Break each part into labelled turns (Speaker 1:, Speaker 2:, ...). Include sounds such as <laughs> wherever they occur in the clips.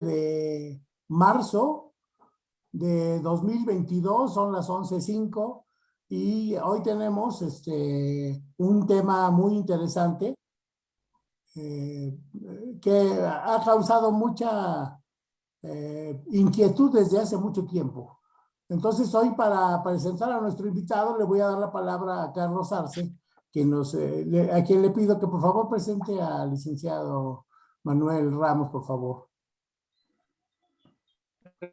Speaker 1: de marzo de 2022, son las 11.05 y hoy tenemos este, un tema muy interesante eh, que ha causado mucha eh, inquietud desde hace mucho tiempo. Entonces hoy para presentar a nuestro invitado le voy a dar la palabra a Carlos Arce, que nos, eh, a quien le pido que por favor presente al licenciado Manuel Ramos, por favor.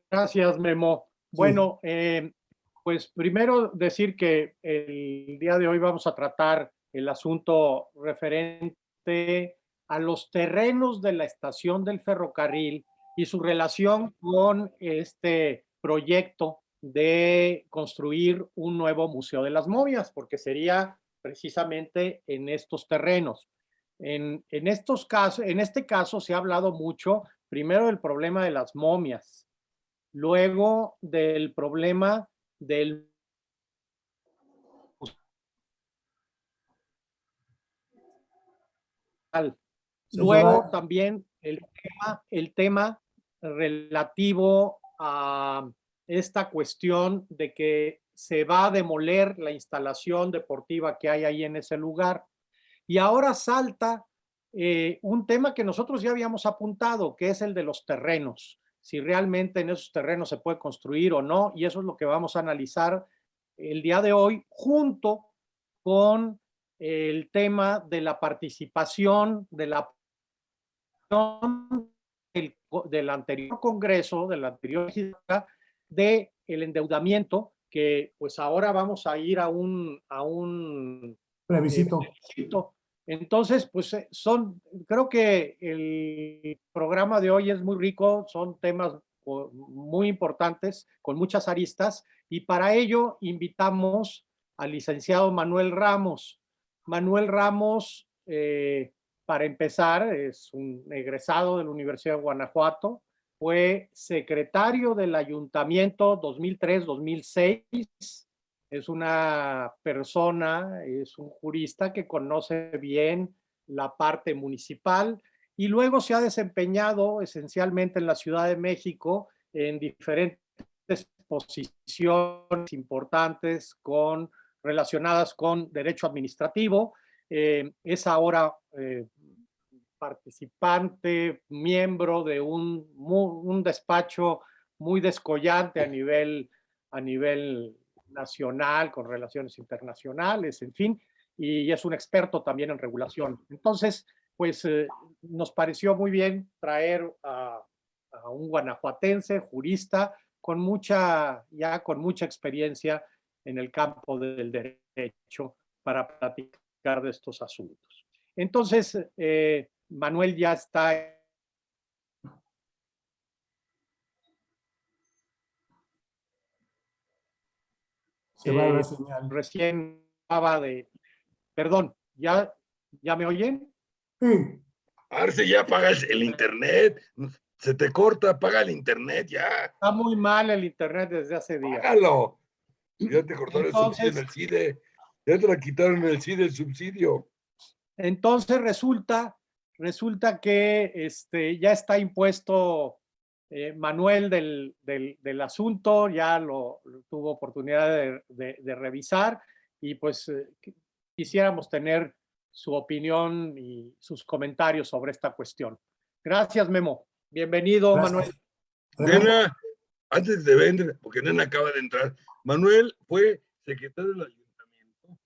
Speaker 2: Gracias, Memo. Bueno, eh, pues primero decir que el día de hoy vamos a tratar el asunto referente a los terrenos de la estación del ferrocarril y su relación con este proyecto de construir un nuevo Museo de las Momias, porque sería precisamente en estos terrenos. En, en, estos casos, en este caso se ha hablado mucho, primero del problema de las momias, luego del problema del Luego también el tema, el tema relativo a esta cuestión de que se va a demoler la instalación deportiva que hay ahí en ese lugar. Y ahora salta eh, un tema que nosotros ya habíamos apuntado, que es el de los terrenos, si realmente en esos terrenos se puede construir o no, y eso es lo que vamos a analizar el día de hoy, junto con el tema de la participación de la del, del anterior Congreso, de la anterior de el endeudamiento, que pues ahora vamos a ir a un, a un
Speaker 1: plebiscito.
Speaker 2: Entonces, pues eh, son, creo que el programa de hoy es muy rico, son temas muy importantes, con muchas aristas, y para ello invitamos al licenciado Manuel Ramos. Manuel Ramos eh, para empezar, es un egresado de la Universidad de Guanajuato, fue secretario del ayuntamiento 2003-2006, es una persona, es un jurista que conoce bien la parte municipal y luego se ha desempeñado esencialmente en la Ciudad de México en diferentes posiciones importantes con, relacionadas con derecho administrativo. Eh, es ahora eh, participante, miembro de un, un despacho muy descollante a nivel, a nivel nacional, con relaciones internacionales, en fin, y es un experto también en regulación. Entonces, pues eh, nos pareció muy bien traer a, un guanajuatense, jurista, con mucha, ya con mucha experiencia en el campo del derecho para platicar de estos asuntos. Entonces, eh, Manuel ya está
Speaker 1: Se va la eh, señal.
Speaker 2: Recién estaba de... Perdón, ¿ya, ¿ya me oyen?
Speaker 1: Sí.
Speaker 3: Arce, ya apagas el internet. Se te corta, apaga el internet ya.
Speaker 2: Está muy mal el internet desde hace días.
Speaker 3: Págalo. Ya te cortaron el subsidio en el CIDE. Ya te la quitaron el CIDE el subsidio.
Speaker 2: Entonces resulta resulta que este, ya está impuesto eh, Manuel del, del, asunto, ya lo, tuvo oportunidad de, revisar y pues eh, quisiéramos tener su opinión y sus comentarios sobre esta cuestión. Gracias, Memo. Bienvenido, Manuel.
Speaker 3: Nena, antes de vender, porque Nena acaba de entrar, Manuel fue secretario del ayuntamiento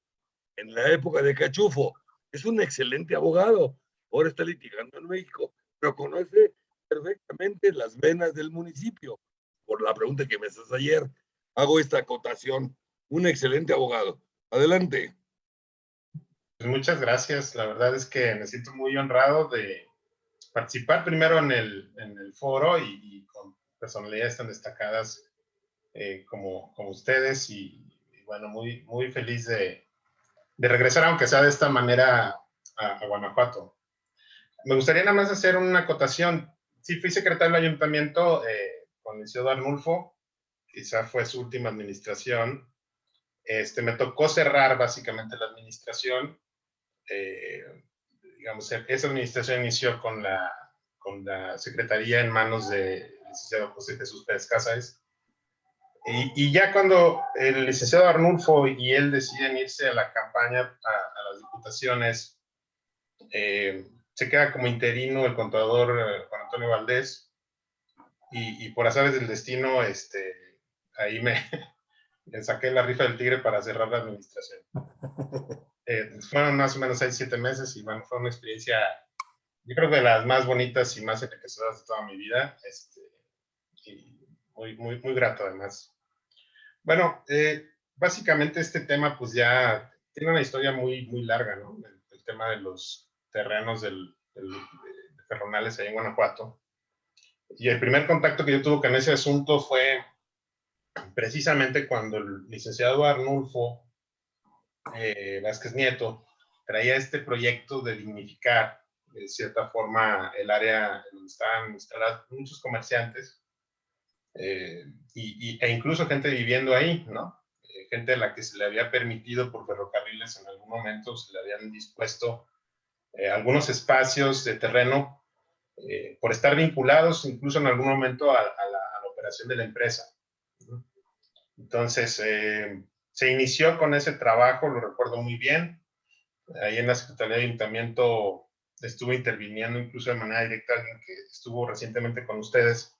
Speaker 3: en la época de Cachufo. Es un excelente abogado ahora está litigando en México, pero conoce perfectamente las venas del municipio. Por la pregunta que me haces ayer, hago esta acotación. Un excelente abogado. Adelante.
Speaker 4: Pues muchas gracias. La verdad es que me siento muy honrado de participar primero en el, en el foro y, con personalidades tan destacadas eh, como, como ustedes y, bueno, muy, muy feliz de, de regresar, aunque sea de esta manera, a Guanajuato. Me gustaría nada más hacer una acotación. Sí, fui secretario del ayuntamiento eh, con el señor Arnulfo, quizá fue su última administración. Este, me tocó cerrar básicamente la administración. Eh, digamos, esa administración inició con la, con la secretaría en manos del licenciado José Jesús Pérez Cázares. Y, y, ya cuando el licenciado Arnulfo y él deciden irse a la campaña, a, a las diputaciones, eh, se queda como interino el contador eh, Juan Antonio Valdés, y, y por azares del destino, este, ahí me, <laughs> le saqué la rifa del tigre para cerrar la administración. <laughs> Eh, fueron más o menos 6, 7 meses y bueno, fue una experiencia, yo creo que de las más bonitas y más enriquecedoras de toda mi vida. Este, y muy, muy, muy grato además. Bueno, eh, básicamente este tema pues ya tiene una historia muy, muy larga, ¿no? El, el tema de los terrenos del, del, de Ferronales ahí en Guanajuato. Y el primer contacto que yo tuve con ese asunto fue precisamente cuando el licenciado Arnulfo eh, Vázquez Nieto traía este proyecto de dignificar de cierta forma el área donde estaban instalados muchos comerciantes eh, y, y, e incluso gente viviendo ahí, ¿no? Eh, gente a la que se le había permitido por ferrocarriles en algún momento, se le habían dispuesto eh, algunos espacios de terreno eh, por estar vinculados incluso en algún momento a, a, la, a la, operación de la empresa. Entonces, eh, se inició con ese trabajo, lo recuerdo muy bien. Ahí en la Secretaría de Ayuntamiento estuvo interviniendo incluso de manera directa alguien que estuvo recientemente con ustedes,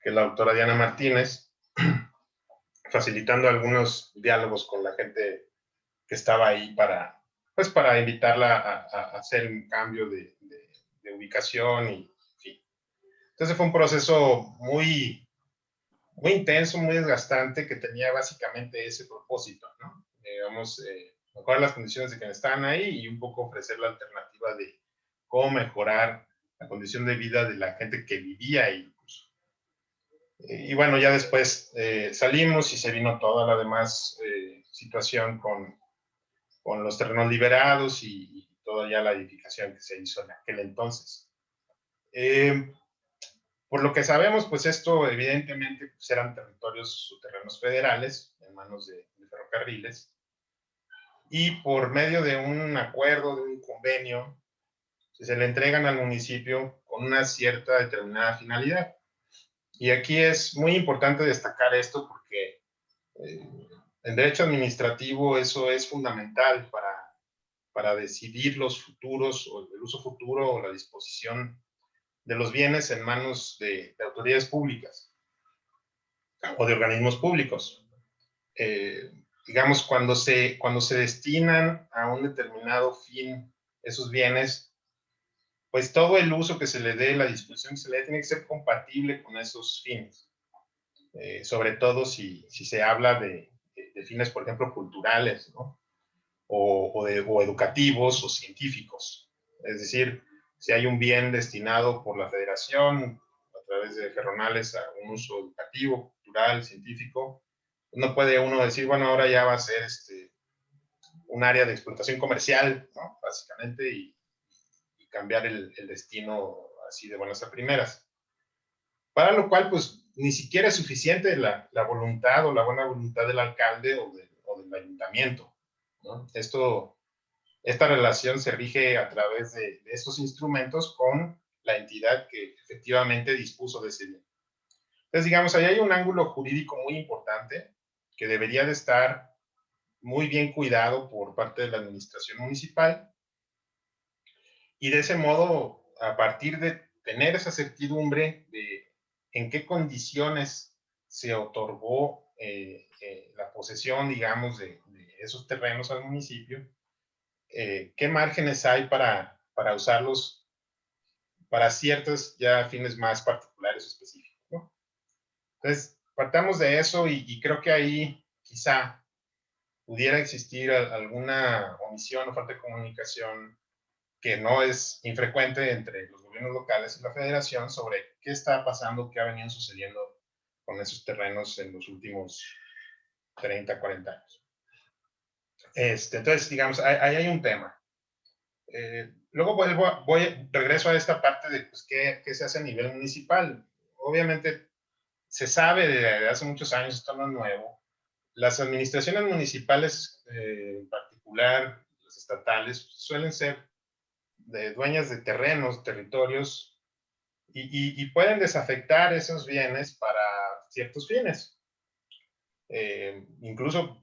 Speaker 4: que es la doctora Diana Martínez, <clears throat> facilitando algunos diálogos con la gente que estaba ahí para, pues para invitarla a, a hacer un cambio de, de, de ubicación y, en fin. Entonces fue un proceso muy, muy intenso, muy desgastante, que tenía básicamente ese propósito, ¿no? Digamos, eh, mejorar las condiciones de quienes estaban ahí y un poco ofrecer la alternativa de cómo mejorar la condición de vida de la gente que vivía ahí. Incluso. Y bueno, ya después eh, salimos y se vino toda la demás eh, situación con, con los terrenos liberados y, y, toda ya la edificación que se hizo en aquel entonces. Eh, por lo que sabemos, pues esto evidentemente pues eran territorios o terrenos federales en manos de, de, ferrocarriles y por medio de un acuerdo, de un convenio, se le entregan al municipio con una cierta determinada finalidad. Y aquí es muy importante destacar esto porque eh, en derecho administrativo eso es fundamental para, para decidir los futuros o el uso futuro o la disposición de los bienes en manos de, de autoridades públicas o de organismos públicos. Eh, digamos, cuando se, cuando se destinan a un determinado fin esos bienes, pues todo el uso que se le dé, la disposición que se le dé, tiene que ser compatible con esos fines. Eh, sobre todo si, si se habla de, de, fines, por ejemplo, culturales, ¿no? O, o, de, o educativos o científicos. Es decir, si hay un bien destinado por la federación a través de ferronales a un uso educativo, cultural, científico, no puede uno decir, bueno, ahora ya va a ser este, un área de explotación comercial, ¿no? básicamente, y, y cambiar el, el, destino así de buenas a primeras. Para lo cual, pues, ni siquiera es suficiente la, la voluntad o la buena voluntad del alcalde o, de, o del ayuntamiento. Esto esta relación se rige a través de, de, estos instrumentos con la entidad que efectivamente dispuso de ese bien. Entonces, digamos, ahí hay un ángulo jurídico muy importante que debería de estar muy bien cuidado por parte de la administración municipal. Y de ese modo, a partir de tener esa certidumbre de en qué condiciones se otorgó eh, eh, la posesión, digamos, de, de esos terrenos al municipio, eh, qué márgenes hay para, para usarlos para ciertos ya fines más particulares o específicos. ¿no? Entonces, partamos de eso y, y, creo que ahí quizá pudiera existir alguna omisión o falta de comunicación que no es infrecuente entre los gobiernos locales y la federación sobre qué está pasando, qué ha venido sucediendo con esos terrenos en los últimos 30, 40 años. Este, entonces, digamos, ahí hay un tema. Eh, luego vuelvo, voy, regreso a esta parte de pues, ¿qué, qué, se hace a nivel municipal. Obviamente, se sabe desde hace muchos años, esto no es nuevo. Las administraciones municipales, eh, en particular las estatales, suelen ser de dueñas de terrenos, territorios y, pueden desafectar esos bienes para ciertos fines. Eh, incluso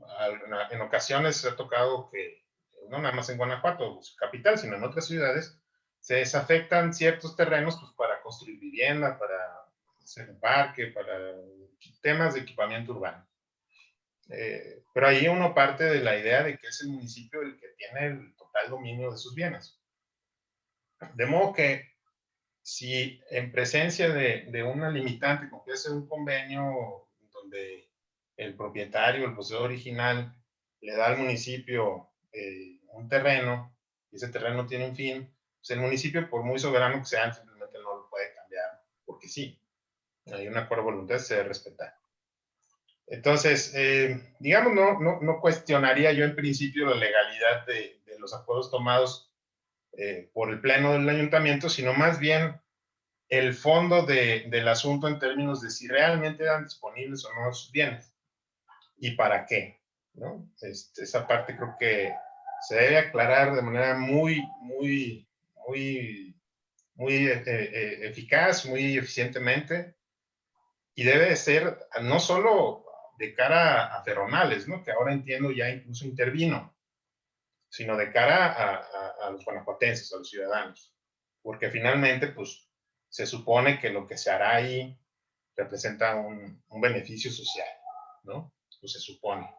Speaker 4: en ocasiones se ha tocado que, no nada más en Guanajuato, capital, sino en otras ciudades, se desafectan ciertos terrenos pues, para construir vivienda, para hacer un parque, para temas de equipamiento urbano. Eh, pero ahí uno parte de la idea de que es el municipio el que tiene el total dominio de sus bienes. De modo que si en presencia de, de una limitante, como que es un convenio donde el propietario, el poseedor original, le da al municipio eh, un terreno, y ese terreno tiene un fin, pues el municipio, por muy soberano que sea, simplemente no lo puede cambiar, porque sí, hay un acuerdo de voluntad, se debe respetar. Entonces, eh, digamos, no, no, no, cuestionaría yo en principio la legalidad de, de los acuerdos tomados eh, por el pleno del ayuntamiento, sino más bien el fondo de, del asunto en términos de si realmente eran disponibles o no sus bienes y para qué. ¿no? Este, esa parte creo que se debe aclarar de manera muy, muy, muy, muy eh, eh, eficaz, muy eficientemente y debe ser no solo de cara a Ferronales, ¿no? que ahora entiendo ya incluso intervino, sino de cara a, los guanajuatenses, a los ciudadanos. Porque finalmente, pues, se supone que lo que se hará ahí representa un, beneficio social, ¿no? Pues se supone.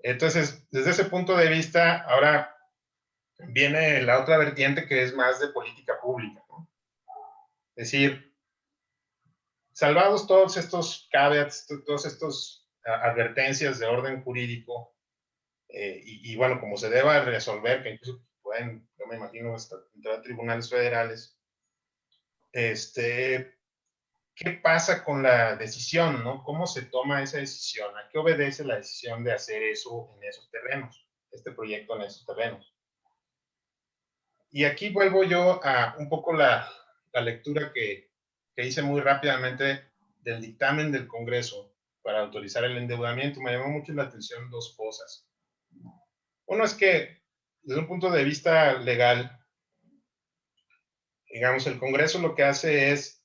Speaker 4: Entonces, desde ese punto de vista, ahora viene la otra vertiente que es más de política pública, ¿no? Es decir, salvados todos estos caveats, todos estos advertencias de orden jurídico, eh, y, bueno, como se deba resolver, que incluso pueden, yo me imagino, entrar a tribunales federales, este, ¿qué pasa con la decisión, no? ¿Cómo se toma esa decisión? ¿A qué obedece la decisión de hacer eso en esos terrenos? Este proyecto en esos terrenos. Y aquí vuelvo yo a un poco la, la lectura que, que hice muy rápidamente del dictamen del Congreso para autorizar el endeudamiento. Me llamó mucho la atención dos cosas. Uno es que, desde un punto de vista legal, digamos, el Congreso lo que hace es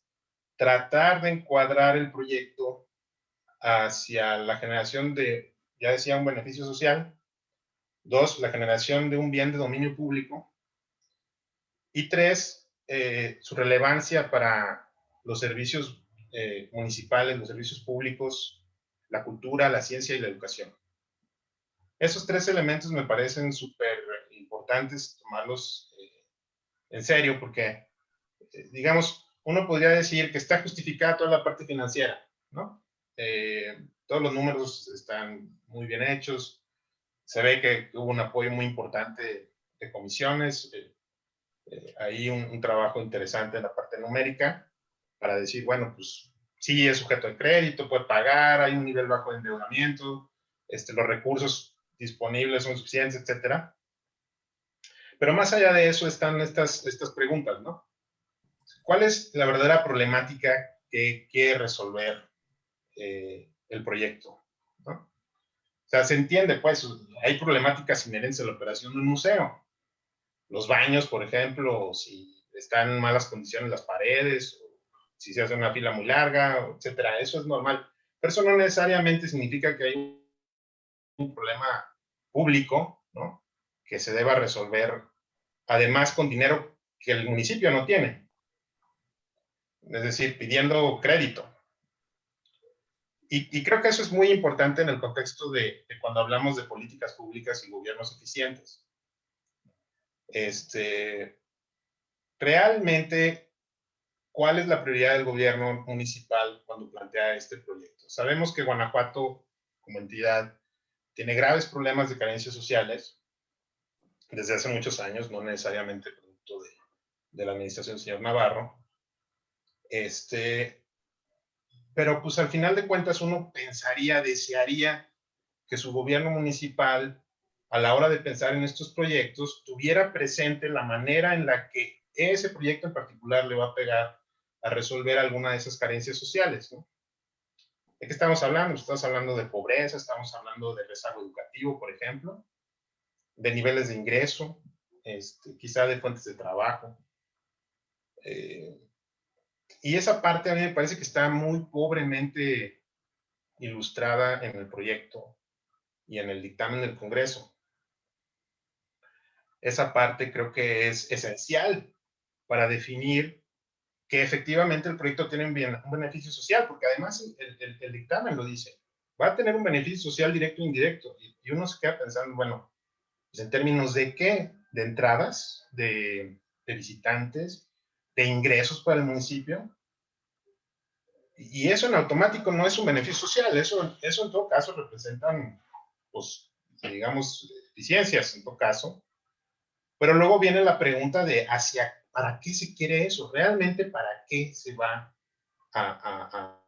Speaker 4: tratar de encuadrar el proyecto hacia la generación de, ya decía, un beneficio social. Dos, la generación de un bien de dominio público. Y tres, eh, su relevancia para los servicios eh, municipales, los servicios públicos, la cultura, la ciencia y la educación. Esos tres elementos me parecen súper importantes tomarlos eh, en serio porque, eh, digamos, uno podría decir que está justificada toda la parte financiera, ¿no? Eh, todos los números están muy bien hechos, se ve que hubo un apoyo muy importante de comisiones, hay un, un, trabajo interesante en la parte numérica para decir, bueno, pues sí es sujeto de crédito, puede pagar, hay un nivel bajo de endeudamiento, este, los recursos disponibles son suficientes, etcétera. Pero más allá de eso están estas, estas preguntas, ¿no? ¿Cuál es la verdadera problemática que quiere resolver eh, el proyecto? ¿no? O sea, se entiende, pues, hay problemáticas inherentes a la operación de un museo. Los baños, por ejemplo, si están en malas condiciones las paredes, si se hace una fila muy larga, etcétera. Eso es normal. Pero eso no necesariamente significa que hay un problema público, ¿no? Que se deba resolver, además con dinero que el municipio no tiene. Es decir, pidiendo crédito. Y, creo que eso es muy importante en el contexto de, cuando hablamos de políticas públicas y gobiernos eficientes. Este, realmente, ¿cuál es la prioridad del gobierno municipal cuando plantea este proyecto? Sabemos que Guanajuato, como entidad, tiene graves problemas de carencias sociales desde hace muchos años, no necesariamente producto de, la administración del señor Navarro. Este, pero pues al final de cuentas uno pensaría, desearía que su gobierno municipal, a la hora de pensar en estos proyectos, tuviera presente la manera en la que ese proyecto en particular le va a pegar a resolver alguna de esas carencias sociales. ¿no? ¿De qué estamos hablando? Estamos hablando de pobreza, estamos hablando de rezago educativo, por ejemplo, de niveles de ingreso, este, quizá de fuentes de trabajo. Eh, y esa parte a mí me parece que está muy pobremente ilustrada en el proyecto y en el dictamen del Congreso. Esa parte creo que es esencial para definir que efectivamente el proyecto tiene un, beneficio social, porque además el, dictamen lo dice, va a tener un beneficio social directo e indirecto, y, uno se queda pensando, bueno, pues en términos de qué, de entradas, de, visitantes, de ingresos para el municipio, y eso en automático no es un beneficio social, eso, eso en todo caso representan, pues, digamos, eficiencias en todo caso, pero luego viene la pregunta de hacia ¿Para qué se quiere eso? ¿Realmente para qué se va a,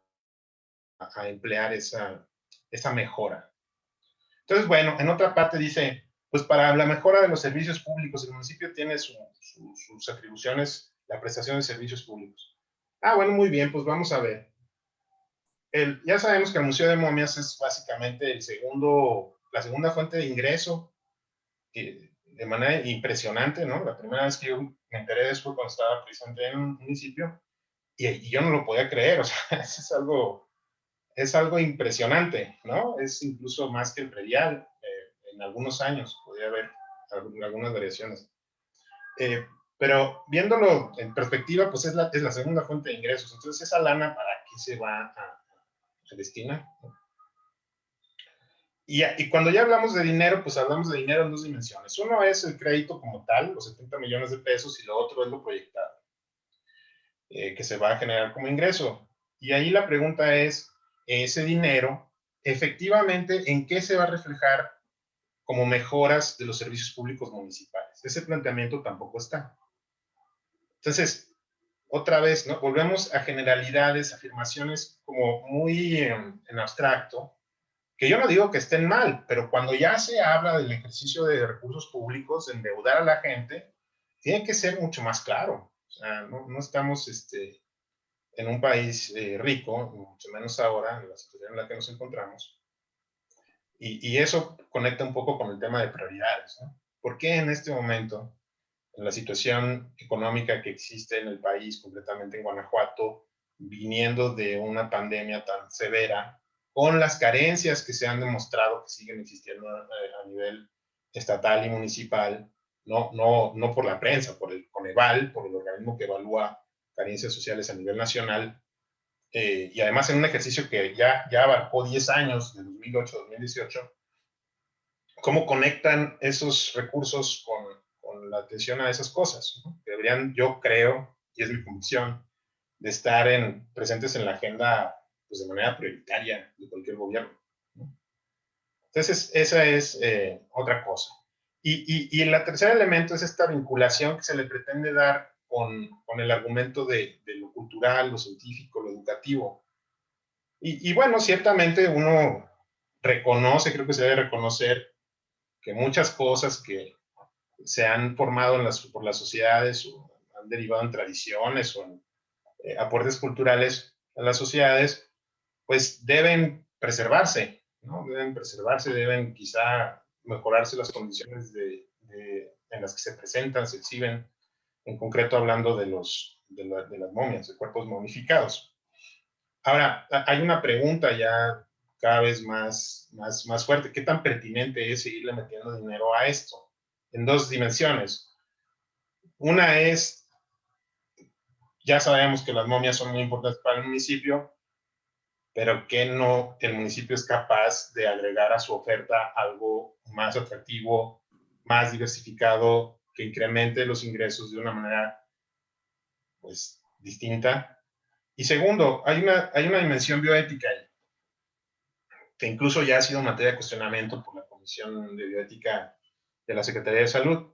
Speaker 4: emplear esa, esa mejora? Entonces, bueno, en otra parte dice, pues para la mejora de los servicios públicos, el municipio tiene sus atribuciones, la prestación de servicios públicos. Ah, bueno, muy bien, pues vamos a ver. El, ya sabemos que el Museo de Momias es básicamente el segundo, la segunda fuente de ingreso de manera impresionante, ¿no? La primera vez que yo me enteré de eso cuando estaba presente en un municipio y, yo no lo podía creer, o sea, <laughs> es algo, es algo impresionante, ¿no? Es incluso más que el predial, eh, en algunos años podría haber algunas variaciones. Eh, pero viéndolo en perspectiva, pues es la, es la segunda fuente de ingresos. Entonces, esa lana, ¿para qué se va a, a destinar? Y, cuando ya hablamos de dinero, pues hablamos de dinero en dos dimensiones. Uno es el crédito como tal, los 70 millones de pesos, y lo otro es lo proyectado, eh, que se va a generar como ingreso. Y ahí la pregunta es, ese dinero, efectivamente, ¿en qué se va a reflejar como mejoras de los servicios públicos municipales? Ese planteamiento tampoco está. Entonces, otra vez, ¿no? Volvemos a generalidades, afirmaciones como muy en abstracto, que yo no digo que estén mal, pero cuando ya se habla del ejercicio de recursos públicos, endeudar a la gente, tiene que ser mucho más claro. O sea, no, no estamos este, en un país eh, rico, mucho menos ahora, en la situación en la que nos encontramos. Y, eso conecta un poco con el tema de prioridades. ¿no? ¿Por qué en este momento, en la situación económica que existe en el país, completamente en Guanajuato, viniendo de una pandemia tan severa, con las carencias que se han demostrado que siguen existiendo eh, a, nivel estatal y municipal, no, no, no por la prensa, por el Coneval, por el organismo que evalúa carencias sociales a nivel nacional, eh, y además en un ejercicio que ya, ya abarcó 10 años, de 2008 a 2018, cómo conectan esos recursos con, con la atención a esas cosas. Deberían, yo creo, y es mi convicción, de estar en, presentes en la agenda pues, de manera prioritaria de cualquier gobierno. Entonces, esa es eh, otra cosa. Y, y, el tercer elemento es esta vinculación que se le pretende dar con, el argumento de, lo cultural, lo científico, lo educativo. Y, bueno, ciertamente uno reconoce, creo que se debe reconocer que muchas cosas que se han formado por las sociedades o han derivado en tradiciones o en eh, aportes culturales a las sociedades, pues deben preservarse, ¿no? Deben preservarse, deben quizá mejorarse las condiciones en las que se presentan, se exhiben, en concreto hablando de, los, de, las momias, de cuerpos momificados. Ahora, hay una pregunta ya cada vez más, más, más fuerte. ¿Qué tan pertinente es seguirle metiendo dinero a esto? En dos dimensiones. Una es, ya sabemos que las momias son muy importantes para el municipio, pero que no el municipio es capaz de agregar a su oferta algo más atractivo, más diversificado, que incremente los ingresos de una manera pues distinta. Y segundo, hay una, hay una dimensión bioética que incluso ya ha sido materia de cuestionamiento por la Comisión de Bioética de la Secretaría de Salud,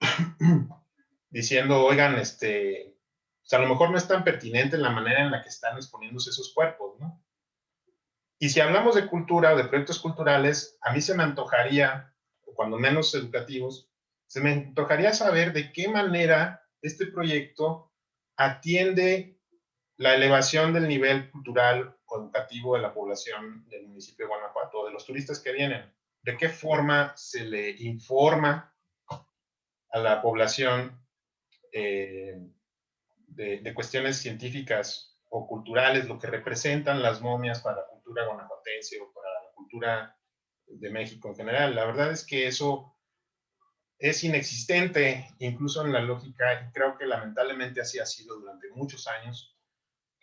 Speaker 4: <clears throat> diciendo, oigan, este, pues, a lo mejor no es tan pertinente la manera en la que están exponiéndose esos cuerpos, ¿no? Y si hablamos de cultura o de proyectos culturales, a mí se me antojaría, cuando menos educativos, se me antojaría saber de qué manera este proyecto atiende la elevación del nivel cultural o educativo de la población del municipio de Guanajuato, de los turistas que vienen. ¿De qué forma se le informa a la población eh, de, de cuestiones científicas o culturales, lo que representan las momias para la cultura guanajuatense o para la cultura de México en general. La verdad es que eso es inexistente, incluso en la lógica, y creo que lamentablemente así ha sido durante muchos años,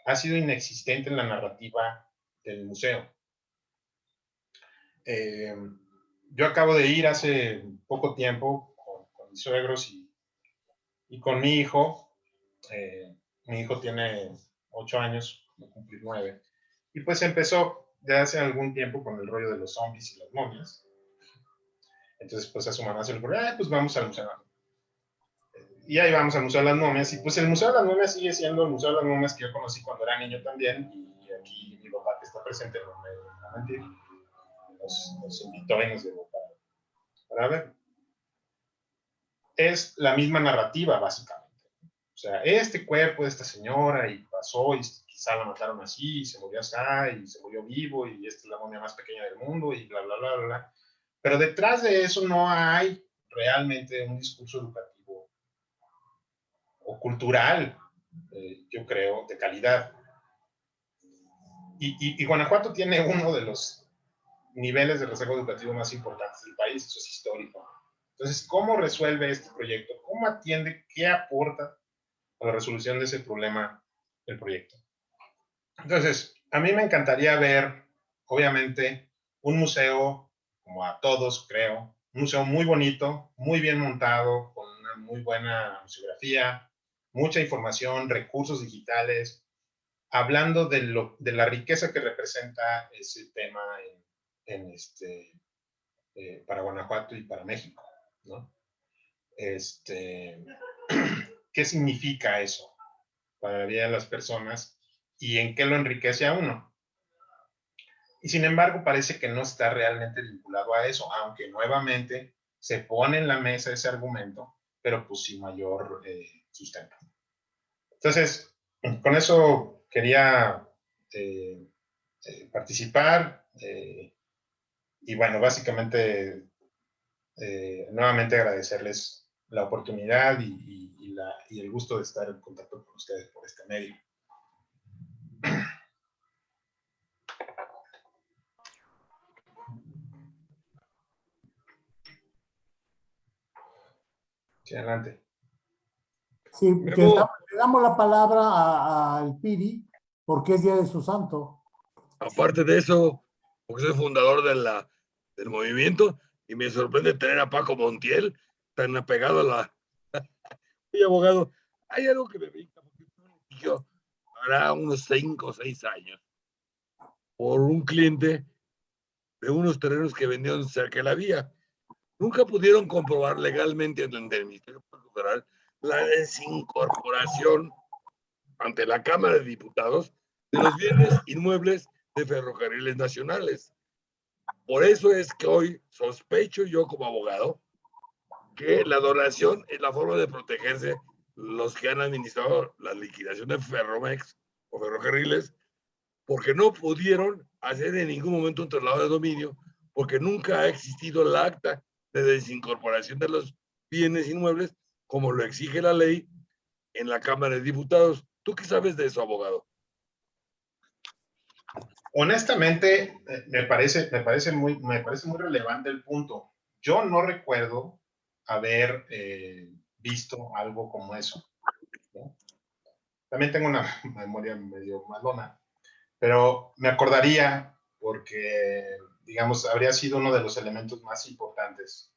Speaker 4: ha sido inexistente en la narrativa del museo. Eh, yo acabo de ir hace poco tiempo con, mis suegros y, y, con mi hijo. Eh, mi hijo tiene ocho años, va a cumplir nueve. Y pues empezó de hace algún tiempo con el rollo de los zombies y las momias. Entonces, pues a su mamá se le ocurrió, pues vamos al Museo Y ahí vamos al Museo de las Momias. Y pues el Museo de las Momias sigue siendo el Museo de las Momias que yo conocí cuando era niño también. Y aquí mi papá que está presente, no me va a mentir, nos, invitó y nos llevó para, para ver. Es la misma narrativa, básicamente. O sea, este cuerpo de esta señora y pasó y quizá la mataron así, y se murió así, y se murió vivo, y esta es la momia más pequeña del mundo, y bla, bla, bla, bla. bla. Pero detrás de eso no hay realmente un discurso educativo o cultural, eh, yo creo, de calidad. Y, Guanajuato tiene uno de los niveles de rezago educativo más importantes del país, eso es histórico. Entonces, ¿cómo resuelve este proyecto? ¿Cómo atiende? ¿Qué aporta a la resolución de ese problema el proyecto? Entonces, a mí me encantaría ver, obviamente, un museo como a todos, creo. Un museo muy bonito, muy bien montado, con una muy buena museografía, mucha información, recursos digitales, hablando de, lo, de la riqueza que representa ese tema en, este, eh, para Guanajuato y para México, ¿no? Este, <clears throat> ¿Qué significa eso para la vida de las personas y en qué lo enriquece a uno? Y sin embargo, parece que no está realmente vinculado a eso, aunque nuevamente se pone en la mesa ese argumento, pero pues sin mayor eh, sustento. Entonces, con eso quería eh, eh, participar y bueno, básicamente nuevamente agradecerles la oportunidad y, y el gusto de estar en contacto con ustedes por este medio. Sí, adelante.
Speaker 1: Sí, le damos la palabra al Piri porque es Día de su Santo.
Speaker 3: Aparte de eso, porque soy fundador de la, del movimiento y me sorprende tener a Paco Montiel tan apegado a la... <laughs> soy abogado. Hay algo que me brinca, porque yo hará unos cinco o seis años por un cliente de unos terrenos que vendieron cerca de la vía nunca pudieron comprobar legalmente ante el Ministerio Federal la desincorporación ante la Cámara de Diputados de los bienes inmuebles de ferrocarriles nacionales. Por eso es que hoy sospecho yo como abogado que la donación es la forma de protegerse los que han administrado la liquidación de Ferromex o ferrocarriles, porque no pudieron hacer en ningún momento un traslado de dominio, porque nunca ha existido el acta de desincorporación de los bienes inmuebles, como lo exige la ley en la Cámara de Diputados. ¿Tú qué sabes de eso, abogado?
Speaker 4: Honestamente, me parece, me parece, muy, me parece muy relevante el punto. Yo no recuerdo haber eh, visto algo como eso. También tengo una memoria medio malona, pero me acordaría porque digamos, habría sido uno de los elementos más importantes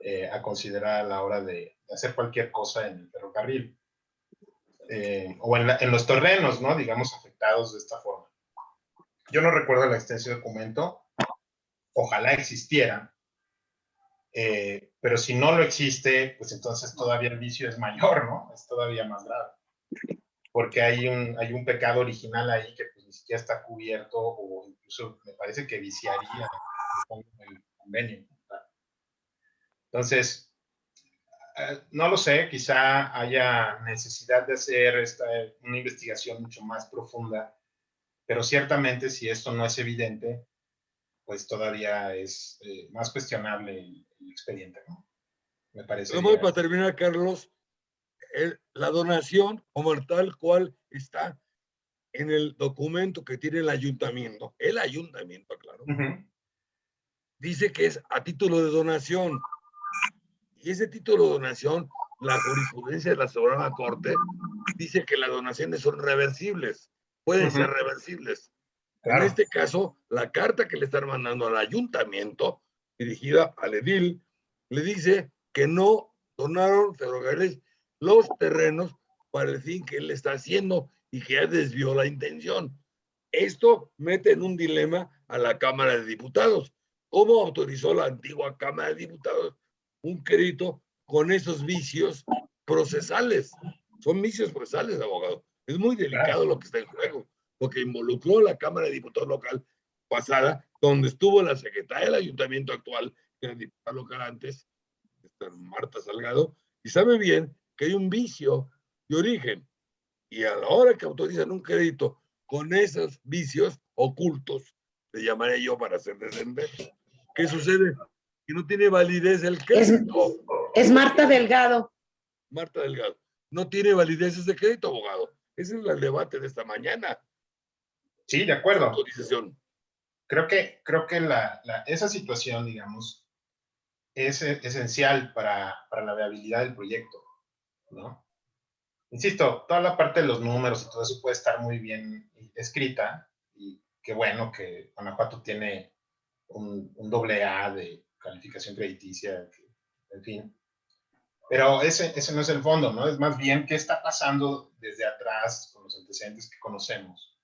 Speaker 4: eh, a considerar a la hora de, hacer cualquier cosa en el ferrocarril. Eh, o en, los terrenos, ¿no? Digamos, afectados de esta forma. Yo no recuerdo la extensión de documento, ojalá existiera, eh, pero si no lo existe, pues entonces todavía el vicio es mayor, ¿no? Es todavía más grave. Porque hay un, hay un pecado original ahí que siquiera está cubierto o incluso me parece que viciaría el convenio. Entonces, eh, no lo sé, quizá haya necesidad de hacer esta, una investigación mucho más profunda, pero ciertamente si esto no es evidente, pues todavía es eh, más cuestionable el, expediente, ¿no?
Speaker 3: Me parece. para terminar, Carlos, el- la donación como tal cual está en el documento que tiene el ayuntamiento, el ayuntamiento, claro,
Speaker 4: Ujú.
Speaker 3: dice que es a título de donación. Y ese título de donación, la jurisprudencia de la Suprema Corte dice que las donaciones son reversibles, pueden ser
Speaker 4: Ujú.
Speaker 3: reversibles.
Speaker 4: Claro.
Speaker 3: En este caso, la carta que le están mandando al ayuntamiento, dirigida al edil, le dice que no donaron ferrocarriles los terrenos para el fin que él está haciendo y que ya desvió la intención. Esto mete en un dilema a la Cámara de Diputados. ¿Cómo autorizó la antigua Cámara de Diputados un crédito con esos vicios procesales? Son vicios procesales, abogado. Es muy delicado lo que está en juego, porque involucró la Cámara de Diputados local pasada, donde estuvo la secretaria del ayuntamiento actual, que era diputada local antes, Marta Salgado, y sabe bien que hay un vicio de origen. Y a la hora que autorizan un crédito con esos vicios ocultos, le llamaré yo para hacer descender, ¿qué sucede? Que no tiene validez el crédito.
Speaker 5: Es Marta Delgado.
Speaker 3: Marta Delgado, no tiene validez ese crédito, abogado. Ese es el debate de esta mañana.
Speaker 4: Sí, de acuerdo.
Speaker 3: Autorización.
Speaker 4: Creo que, creo que la, la- esa situación, digamos, es eh, esencial para, para la viabilidad del proyecto, ¿no? Insisto, toda la parte de los números y todo eso puede estar muy bien escrita y qué bueno que Guanajuato tiene un, un doble A de calificación crediticia, que- en fin. Pero ese, ese no es el fondo, ¿no? Es más bien qué está pasando desde atrás con los antecedentes que conocemos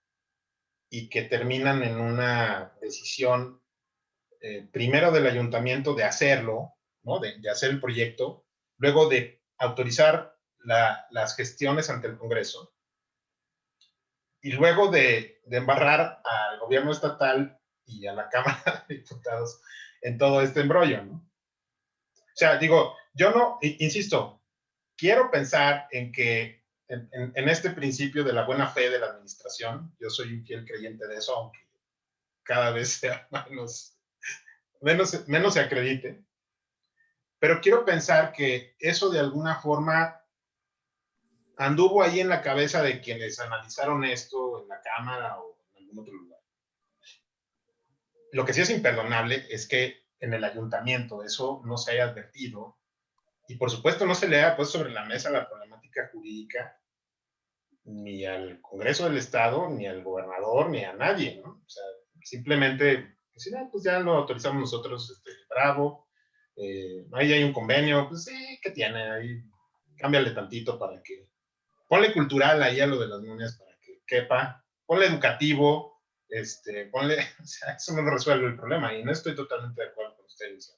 Speaker 4: y que terminan en una decisión eh, primero del ayuntamiento de hacerlo, ¿no? de, de hacer el proyecto, luego de autorizar la- las gestiones ante el Congreso y luego de, embarrar al gobierno estatal y a la <laughs> Cámara de Diputados en todo este embrollo. ¿no? O sea, digo, yo no, insisto, quiero pensar en que en este principio de la buena fe de la administración, yo soy un fiel creyente de eso, aunque cada vez <laughs> sea menos, menos, menos se acredite. Pero quiero pensar que eso de alguna forma anduvo ahí en la cabeza de quienes analizaron esto en la Cámara o en algún otro lugar. Lo que sí es imperdonable es que en el ayuntamiento eso no se haya advertido y por supuesto no se le haya puesto sobre la mesa la problemática jurídica ni al Congreso del Estado, ni al gobernador, ni a nadie, ¿no? O sea, simplemente, pues, ah, pues ya lo autorizamos nosotros, este, bravo, eh, ahí hay un convenio, pues sí, ¿qué tiene? Ahí cámbiale tantito para que, ponle cultural ahí a lo de las momias para que quepa, ponle educativo, este, ponle, <laughs> o sea, eso no resuelve el problema y no estoy totalmente de acuerdo con ustedes.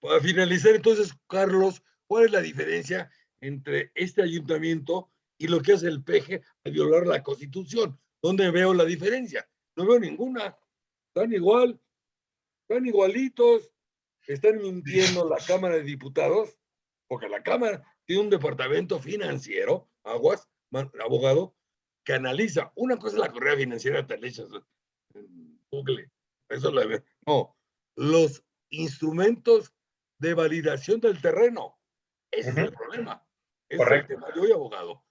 Speaker 3: Para finalizar, entonces, Carlos, ¿cuál es la diferencia entre este ayuntamiento y lo que hace el PG al violar la Constitución? ¿Dónde veo la diferencia? No veo ninguna. Están igual, están igualitos, están mintiendo la <laughs> Cámara de Diputados, porque la Cámara tiene un departamento financiero, aguas, man- abogado, que analiza. Una cosa es la correa financiera, te le echas en Google. Eso la ve. No, los instrumentos de validación del terreno. Ese es el problema. Ese
Speaker 4: Correcto.
Speaker 3: Es el tema de hoy, abogado,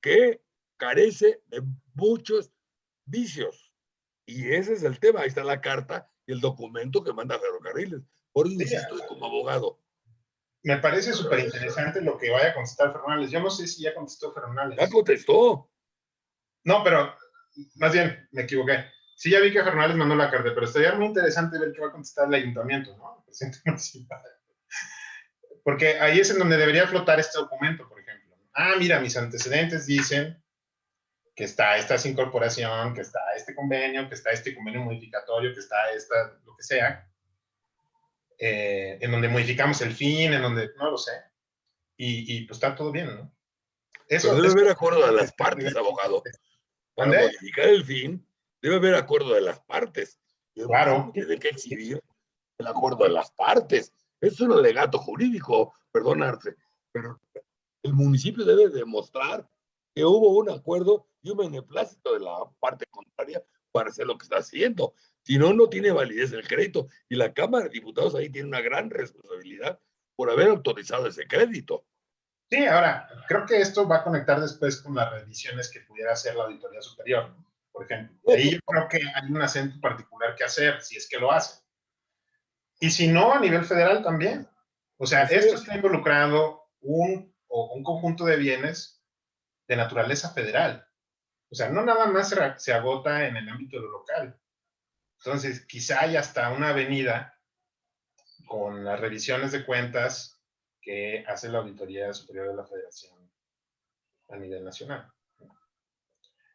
Speaker 3: que carece de muchos vicios. Y ese es el tema. Ahí está la carta y el documento que manda Ferrocarriles. Por eso
Speaker 4: Sí,
Speaker 3: insisto como abogado.
Speaker 4: Me parece súper interesante lo que vaya a contestar Fernández. Yo no sé si ya contestó Fernández.
Speaker 3: Ya contestó.
Speaker 4: No, pero más bien me equivoqué. Sí, ya vi que Fernández mandó la carta, pero estaría muy interesante ver qué va a contestar el ayuntamiento, ¿no? El presidente <laughs> municipal. Porque ahí es en donde debería flotar este documento, por ejemplo. Ah, mira, mis antecedentes dicen que está esta incorporación, que está este convenio, que está este convenio modificatorio, que está esta, lo que sea, eh, en donde modificamos el fin, en donde, no lo sé. Y, y, pues está todo bien, ¿no?
Speaker 3: Pero debe
Speaker 4: eso-
Speaker 3: haber acuerdo de las partes, abogado. Para
Speaker 4: ¿Mande?
Speaker 3: modificar el fin, debe haber acuerdo de las partes.
Speaker 4: Claro.
Speaker 3: Tiene que exhibir el acuerdo de las partes. Es un alegato jurídico, perdonarse, pero el municipio debe demostrar que hubo un acuerdo y un beneplácito de la parte contraria para hacer lo que está haciendo. Si no, no tiene validez el crédito. Y la Cámara de Diputados ahí tiene una gran responsabilidad por haber autorizado ese crédito.
Speaker 4: Sí, ahora, creo que esto va a conectar después con las revisiones que pudiera hacer la Auditoría Superior, por ejemplo. Ahí yo creo que hay un acento particular que hacer, si es que lo hace. Y si no, a nivel federal también. O sea,
Speaker 3: Así
Speaker 4: esto
Speaker 3: es.
Speaker 4: está involucrando un, o un conjunto de bienes de naturaleza federal. O sea, no nada más se, se agota en el ámbito de lo local. Entonces, quizá hay hasta una avenida con las revisiones de cuentas que hace la Auditoría Superior de la Federación a nivel nacional.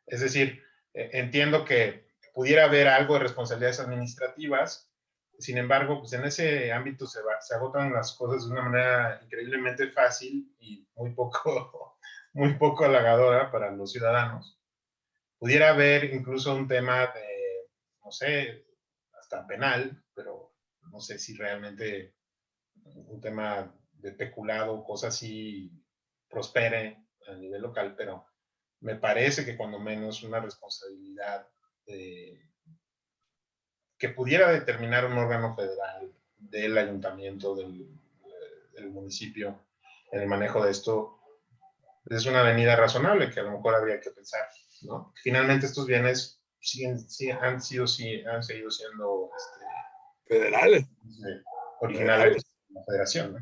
Speaker 4: Es decir, eh, entiendo que pudiera haber algo de responsabilidades administrativas, sin embargo, pues en ese ámbito se, va- se agotan las cosas de una manera increíblemente fácil y muy poco, <laughs> muy poco halagadora para los ciudadanos. Pudiera haber incluso un tema de, no sé, hasta penal, pero no sé si realmente un tema de peculado, cosas así, prospere a nivel local, pero me parece que cuando menos una responsabilidad que pudiera determinar un órgano federal del ayuntamiento, del, del municipio, en el manejo de esto, es una avenida razonable que a lo mejor habría que pensar, ¿no? Finalmente estos bienes siguen, han sido, han seguido siendo este,
Speaker 3: Federales.
Speaker 4: originales de la federación. ¿no?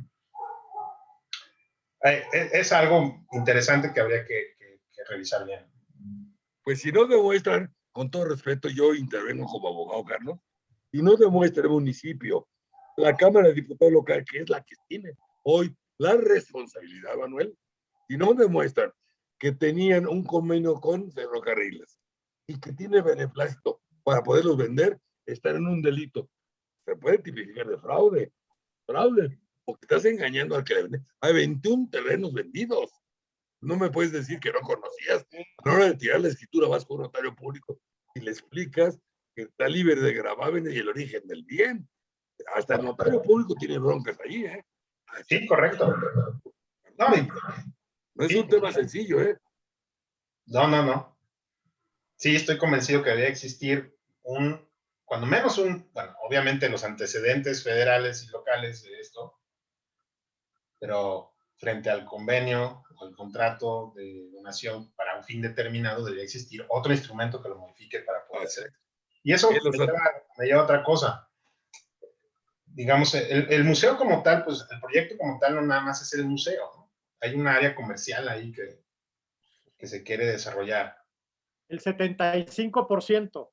Speaker 4: Eh, eh, Es, algo interesante que habría que, que- que revisar bien.
Speaker 3: Pues si no demuestran, con todo respeto, yo intervengo como abogado, Carlos, si no demuestra el municipio, la Cámara de Diputados local, que es la que tiene hoy la responsabilidad, Manuel, si no demuestran que tenían un convenio con ferrocarriles y que tiene beneplácito para poderlos vender, están en un delito. Se puede tipificar de fraude, fraude, porque estás engañando al que le vende. Hay 21 terrenos vendidos. No me puedes decir que no conocías. A la hora de tirar la escritura vas con un notario público y le explicas que está libre de gravámenes y el origen del bien. Hasta el notario público tiene broncas ahí, ¿eh?
Speaker 4: Sí, correcto. No,
Speaker 3: No es
Speaker 4: Sí.
Speaker 3: un tema sencillo, ¿eh?
Speaker 4: no, no, no. Sí, estoy convencido que debería existir un, cuando menos un, bueno, obviamente los antecedentes federales y locales de esto, pero frente al convenio, al contrato de donación para un fin determinado, debería existir otro instrumento que lo modifique para poder hacer. Y eso me lleva, me lleva a otra cosa. Digamos, el, el museo como tal, pues el proyecto como tal no nada más es el museo, ¿no? Hay un área comercial ahí que, que se quiere desarrollar.
Speaker 2: El 75%.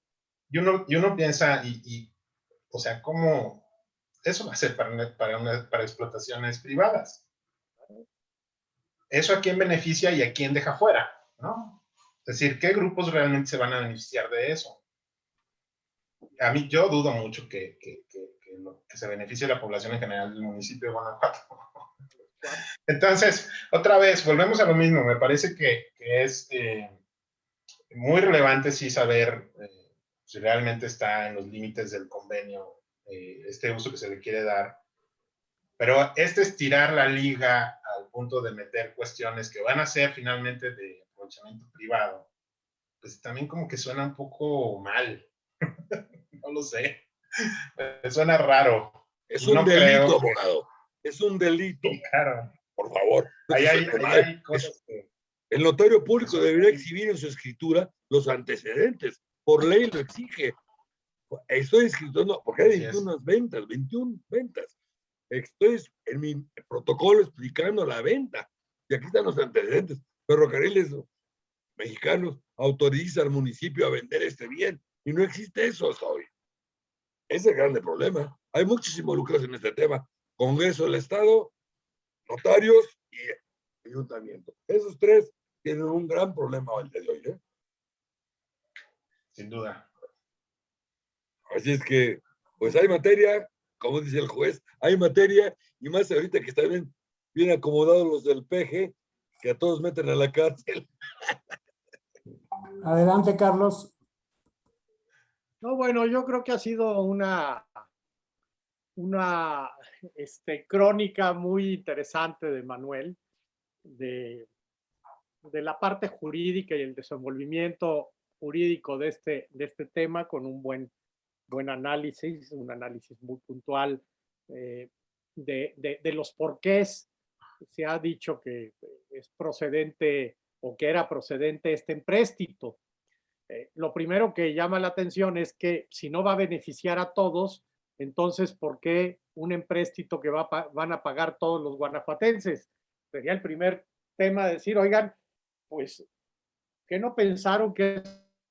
Speaker 4: Y uno, y uno piensa, y, y, o sea, ¿cómo eso va a ser para, para, una- para explotaciones privadas? ¿Eso a quién beneficia y a quién deja fuera? ¿no? Es decir, ¿qué grupos realmente se van a beneficiar de eso? A mí, yo dudo mucho que, que, que- que lo- que se beneficie la población en general del municipio de Guanajuato. <laughs> Entonces, otra vez, volvemos a lo mismo. Me parece que, que es eh, muy relevante sí saber eh, si realmente está en los límites del convenio eh, este uso que se le quiere dar. Pero este es tirar la liga al punto de meter cuestiones que van a ser finalmente de aprovechamiento privado. Pues también como que suena un poco mal. <laughs> no lo sé. Suena raro.
Speaker 3: Es
Speaker 4: No
Speaker 3: un delito,
Speaker 4: creo que-
Speaker 3: abogado. Es un delito,
Speaker 4: Claro.
Speaker 3: por favor.
Speaker 4: Ahí hay, <laughs> ahí hay cosas que...
Speaker 3: El notario público debería exhibir en su escritura los antecedentes. Por ley lo exige. Estoy escribiendo, porque hay
Speaker 4: Así es.
Speaker 3: 21 ventas, 21 ventas. Estoy en mi protocolo explicando la venta. Y aquí están los antecedentes. Ferrocarriles mexicanos autoriza al municipio a vender este bien. Y no existe eso hasta hoy. Ese es el grande problema. Hay muchos involucrados en este tema. Congreso del Estado, notarios y ayuntamiento. Esos tres tienen un gran problema al día de hoy. ¿eh?
Speaker 4: Sin duda.
Speaker 3: Así es que, pues hay materia, como dice el juez, hay materia, y más ahorita que están bien, bien acomodados los del PG, que a todos meten a la cárcel. <laughs>
Speaker 1: Adelante, Carlos.
Speaker 2: No, bueno, yo creo que ha sido una, una este, crónica muy interesante de Manuel, de, de la parte jurídica y el desenvolvimiento jurídico de este, de este tema con un buen, buen análisis, un análisis muy puntual eh, de, de, los porqués se ha dicho que es procedente o que era procedente este empréstito. Eh, lo primero que llama la atención es que si no va a beneficiar a todos, entonces, ¿por qué un empréstito que va van a pagar todos los guanajuatenses? Sería el primer tema de decir, oigan, pues, ¿qué no pensaron que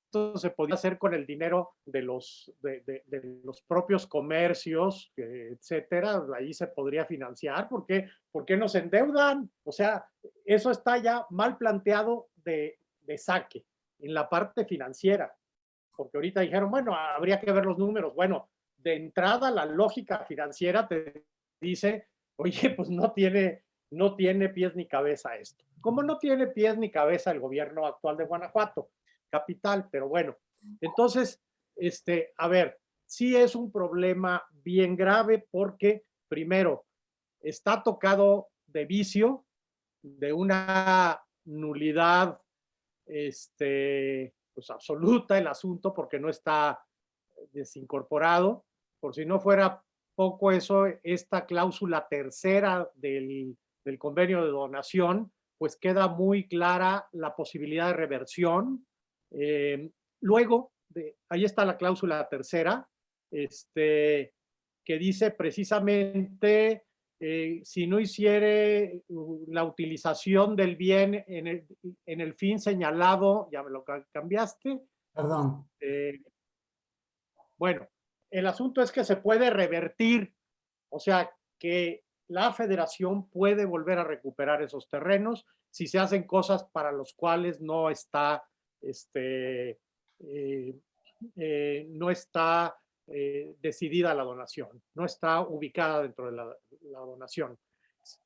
Speaker 2: esto se podía hacer con el dinero de los, de, los propios comercios, etcétera? Ahí se podría financiar. ¿Por qué, ¿Por qué nos endeudan? O sea, eso está ya mal planteado de, de saque en la parte financiera. Porque ahorita dijeron, bueno, habría que ver los números. Bueno, de entrada la lógica financiera te dice, oye, pues no tiene, no tiene pies ni cabeza esto. Como no tiene pies ni cabeza el gobierno actual de Guanajuato, capital, pero bueno. Entonces, este, a ver, sí es un problema bien grave porque, primero, está tocado de vicio, de una nulidad este, pues absoluta el asunto porque no está desincorporado. Por si no fuera poco eso, esta cláusula tercera del, del convenio de donación, pues queda muy clara la posibilidad de reversión. Eh, luego, de, ahí está la cláusula tercera, este, que dice precisamente eh, si no hiciere la utilización del bien en el, en el fin señalado, ya me lo cambiaste.
Speaker 1: Perdón.
Speaker 2: Eh, bueno, el asunto es que se puede revertir, o sea, que la federación puede volver a recuperar esos terrenos si se hacen cosas para los cuales no está, este, eh, eh, no está eh, decidida la donación, no está ubicada dentro de la, donación.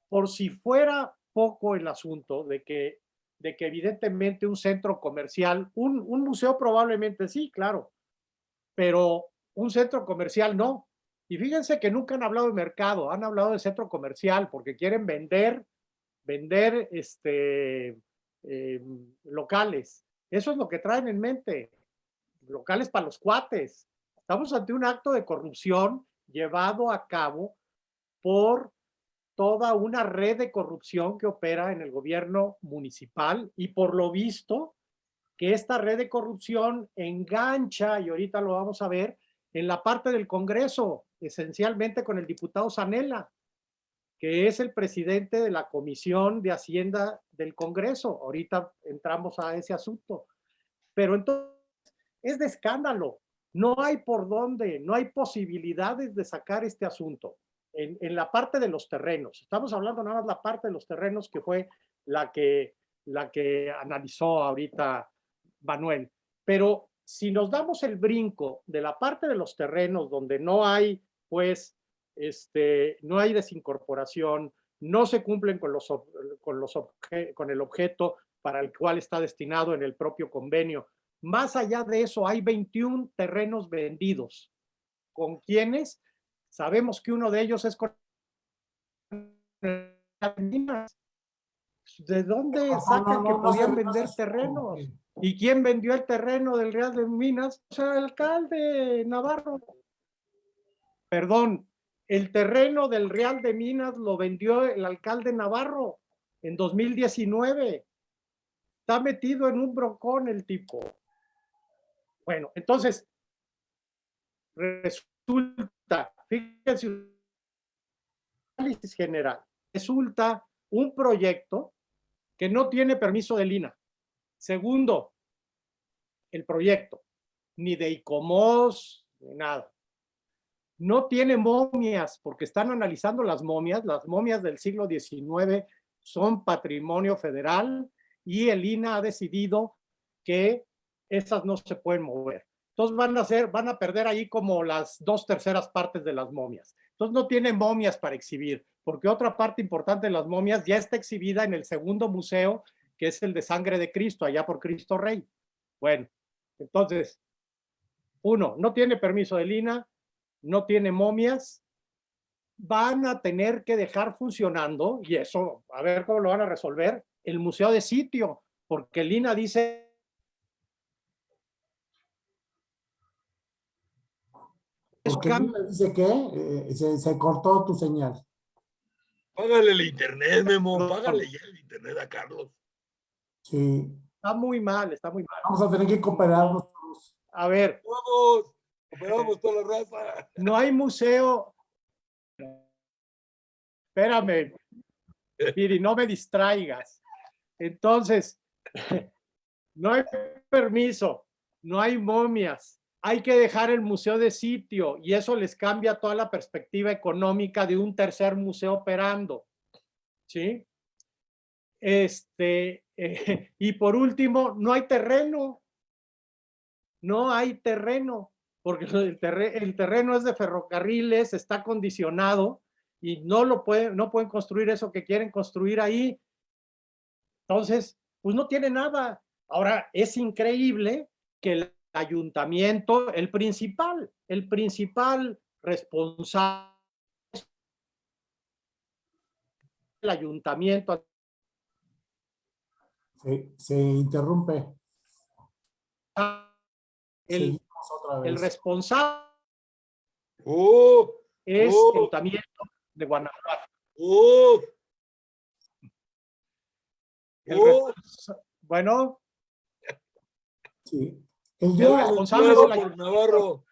Speaker 2: Por si fuera poco el asunto de que, de que evidentemente un centro comercial, un, un museo probablemente sí, claro, pero un centro comercial no. Y fíjense que nunca han hablado de mercado, han hablado de centro comercial porque quieren vender, vender este, em, locales. Eso es lo que traen en mente. Locales para los cuates. Estamos ante un acto de corrupción llevado a cabo por toda una red de corrupción que opera en el gobierno municipal y por lo visto que esta red de corrupción engancha, y ahorita lo vamos a ver, en la parte del Congreso, esencialmente con el diputado Zanella, que es el presidente de la Comisión de Hacienda del Congreso. Ahorita entramos a ese asunto. Pero entonces, es de escándalo. No hay por dónde, no hay posibilidades de sacar este asunto. En, en, la parte de los terrenos. Estamos hablando nada más la parte de los terrenos que fue la que, la que analizó ahorita Manuel. Pero si nos damos el brinco de la parte de los terrenos donde no hay, pues, este, no hay desincorporación, no se cumplen con, los, con, los con el objeto para el cual está destinado en el propio convenio. Más allá de eso, hay 21 terrenos vendidos. ¿Con quiénes? Sabemos que uno de ellos es con ¿De dónde sacan que podían vender terrenos? ¿Y quién vendió el terreno del Real de Minas? O sea, el alcalde Navarro. Perdón, el terreno del Real de Minas lo vendió el alcalde Navarro en 2019. Está metido en un brocón el tipo. Bueno, entonces, resulta, fíjense, análisis general, resulta un proyecto que no tiene permiso de Lina. Segundo, el proyecto, ni de ICOMOS, ni nada. No tiene momias, porque están analizando las momias. Las momias del siglo XIX son patrimonio federal y el INA ha decidido que esas no se pueden mover. Entonces van a, perder ahí como las dos terceras partes de las momias. Entonces no tiene momias para exhibir, porque otra parte importante de las momias ya está exhibida en el segundo museo que es el de sangre de Cristo, allá por Cristo Rey. Bueno, entonces, uno, no tiene permiso de Lina, no tiene momias, van a tener que dejar funcionando, y eso, a ver cómo lo van a resolver, el museo de sitio, porque Lina dice...
Speaker 1: Porque Lina dice que eh, se cortó tu señal.
Speaker 3: Págale el internet, Memo, págale ya el internet a Carlos.
Speaker 1: Sí.
Speaker 2: Está muy mal, está muy mal.
Speaker 1: Vamos a tener que cooperarnos todos.
Speaker 2: A ver,
Speaker 3: Vamos,
Speaker 2: no hay museo. Espérame, Piri, no me distraigas. Entonces, no hay permiso, no hay momias. Hay que dejar el museo de sitio y eso les cambia toda la perspectiva económica de un tercer museo operando. ¿Sí? Este, eh, y por último, no hay terreno. No hay terreno, porque el, terre- el terreno es de ferrocarriles, está condicionado y no lo pueden, no pueden construir eso que quieren construir ahí. Entonces, pues no tiene nada. Ahora, es increíble que el ayuntamiento, el principal, el principal responsable del ayuntamiento
Speaker 1: Se, se interrumpe.
Speaker 2: el,
Speaker 1: Seguimos otra
Speaker 2: el
Speaker 1: vez.
Speaker 2: responsable
Speaker 3: ¡Uh!
Speaker 2: es
Speaker 3: Oh.
Speaker 2: el ayuntamiento de Guanajuato.
Speaker 3: ¡Uh!
Speaker 2: El
Speaker 3: ¡Uh!
Speaker 2: bueno,
Speaker 1: Sí. El
Speaker 2: El responsable
Speaker 3: bloqueado
Speaker 2: es el
Speaker 3: por Navarro.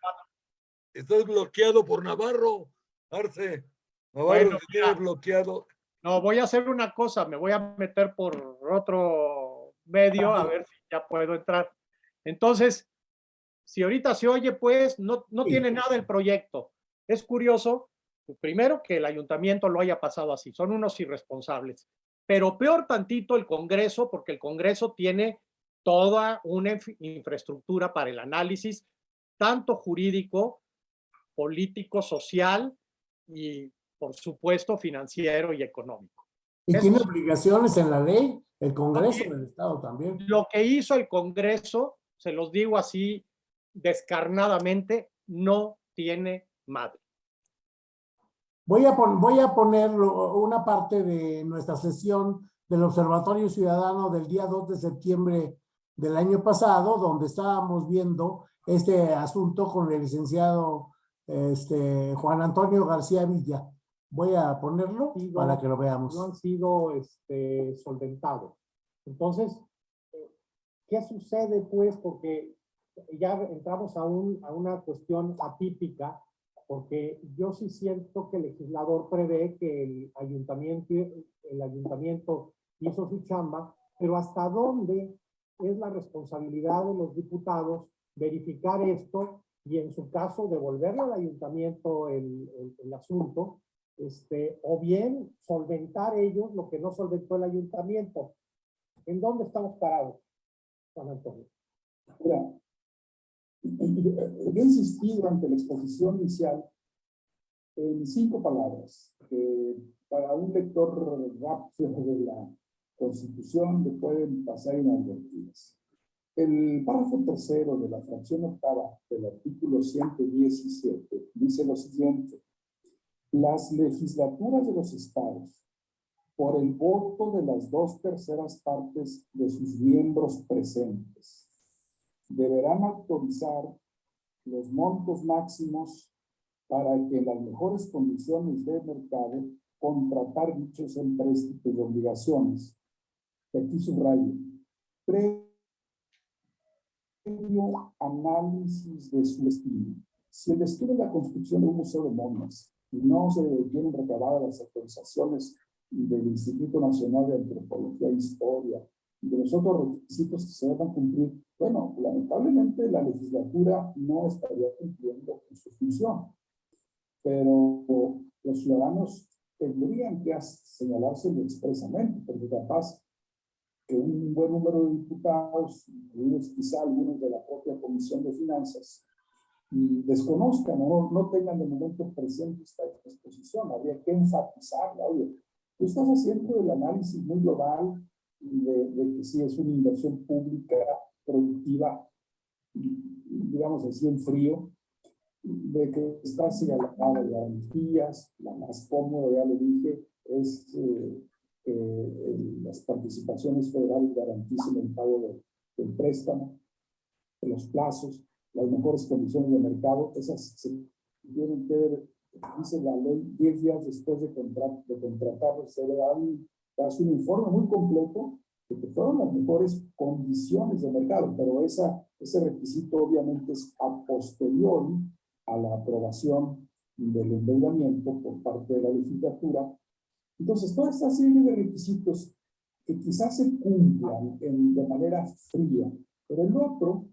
Speaker 3: Estás bloqueado por Navarro, Arce. Navarro
Speaker 2: Bueno,
Speaker 3: te tiene bloqueado.
Speaker 2: no, voy a hacer una cosa, me voy a meter por otro medio a ver si ya puedo entrar. Entonces, si ahorita se oye, pues no, no
Speaker 1: Sí.
Speaker 2: tiene nada el proyecto. Es curioso, primero que el ayuntamiento lo haya pasado así, son unos irresponsables. Pero peor tantito el Congreso, porque el Congreso tiene toda una inf- infraestructura para el análisis, tanto jurídico, político, social y, por supuesto, financiero y económico.
Speaker 1: y
Speaker 2: eso
Speaker 1: tiene
Speaker 2: es-
Speaker 1: obligaciones en la ley, el Congreso
Speaker 2: También.
Speaker 1: del Estado también.
Speaker 2: Lo que hizo el Congreso, se los digo así descarnadamente, no tiene madre.
Speaker 1: Voy a, pon- voy a poner una parte de nuestra sesión del Observatorio Ciudadano del día 2 de septiembre del año pasado, donde estábamos viendo este asunto con el licenciado este, Juan Antonio García Villa. Voy a ponerlo
Speaker 2: Sí,
Speaker 1: para
Speaker 2: no,
Speaker 1: que lo veamos.
Speaker 2: no han sido este, solventados. Entonces, eh, ¿qué sucede pues? Porque ya entramos a, un, a una cuestión atípica, porque yo sí siento que el legislador prevé que el ayuntamiento, el ayuntamiento hizo su chamba, pero hasta dónde es la responsabilidad de los diputados verificar esto y en su caso devolverle al ayuntamiento el, el- el asunto este, o bien solventar ellos lo que no solventó el ayuntamiento. ¿En dónde estamos parados, Juan Antonio?
Speaker 6: Mira, yo he insistido ante la exposición inicial en cinco palabras, que para un lector rápido de la Constitución le pueden pasar inadvertidas. El párrafo tercero de la fracción octava del artículo 117 dice lo siguiente. Las legislaturas de los estados, por el voto de las dos terceras partes de sus miembros presentes, deberán autorizar los montos máximos para que en las mejores condiciones de mercado contratar dichos empréstitos y obligaciones. Aquí subrayo. Previo análisis de su destino. Si el destino es la construcción de un museo de momias y no se tienen recabadas las autorizaciones del Instituto Nacional de Antropología e Historia y de los otros requisitos que se deben cumplir, bueno, lamentablemente la legislatura no estaría cumpliendo con su función. Pero los ciudadanos tendrían que señalárselo expresamente, porque capaz que un buen número de diputados, incluidos quizá algunos de la propia Comisión de Finanzas, desconozcan o no, tengan de momento presente esta exposición. Habría que enfatizarla. Oye, tú estás haciendo el análisis muy global de, de que sí es una inversión pública productiva, digamos así en frío, de que está señalada de garantías, la más cómoda, ya lo dije, es eh, que eh, las participaciones federales garanticen el pago de- del préstamo, de los plazos, las mejores condiciones de mercado, esas se tienen que ver dice la ley, 10 días después de, contrat, de se le da un, informe muy completo que fueron las mejores condiciones de mercado, pero esa, ese requisito obviamente es a posteriori a la aprobación del endeudamiento por parte de la legislatura. Entonces, toda esta serie de requisitos que quizás se cumplan en, de manera fría, pero el otro,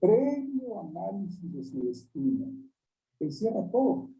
Speaker 6: previo análisis de su destino, encierra todo.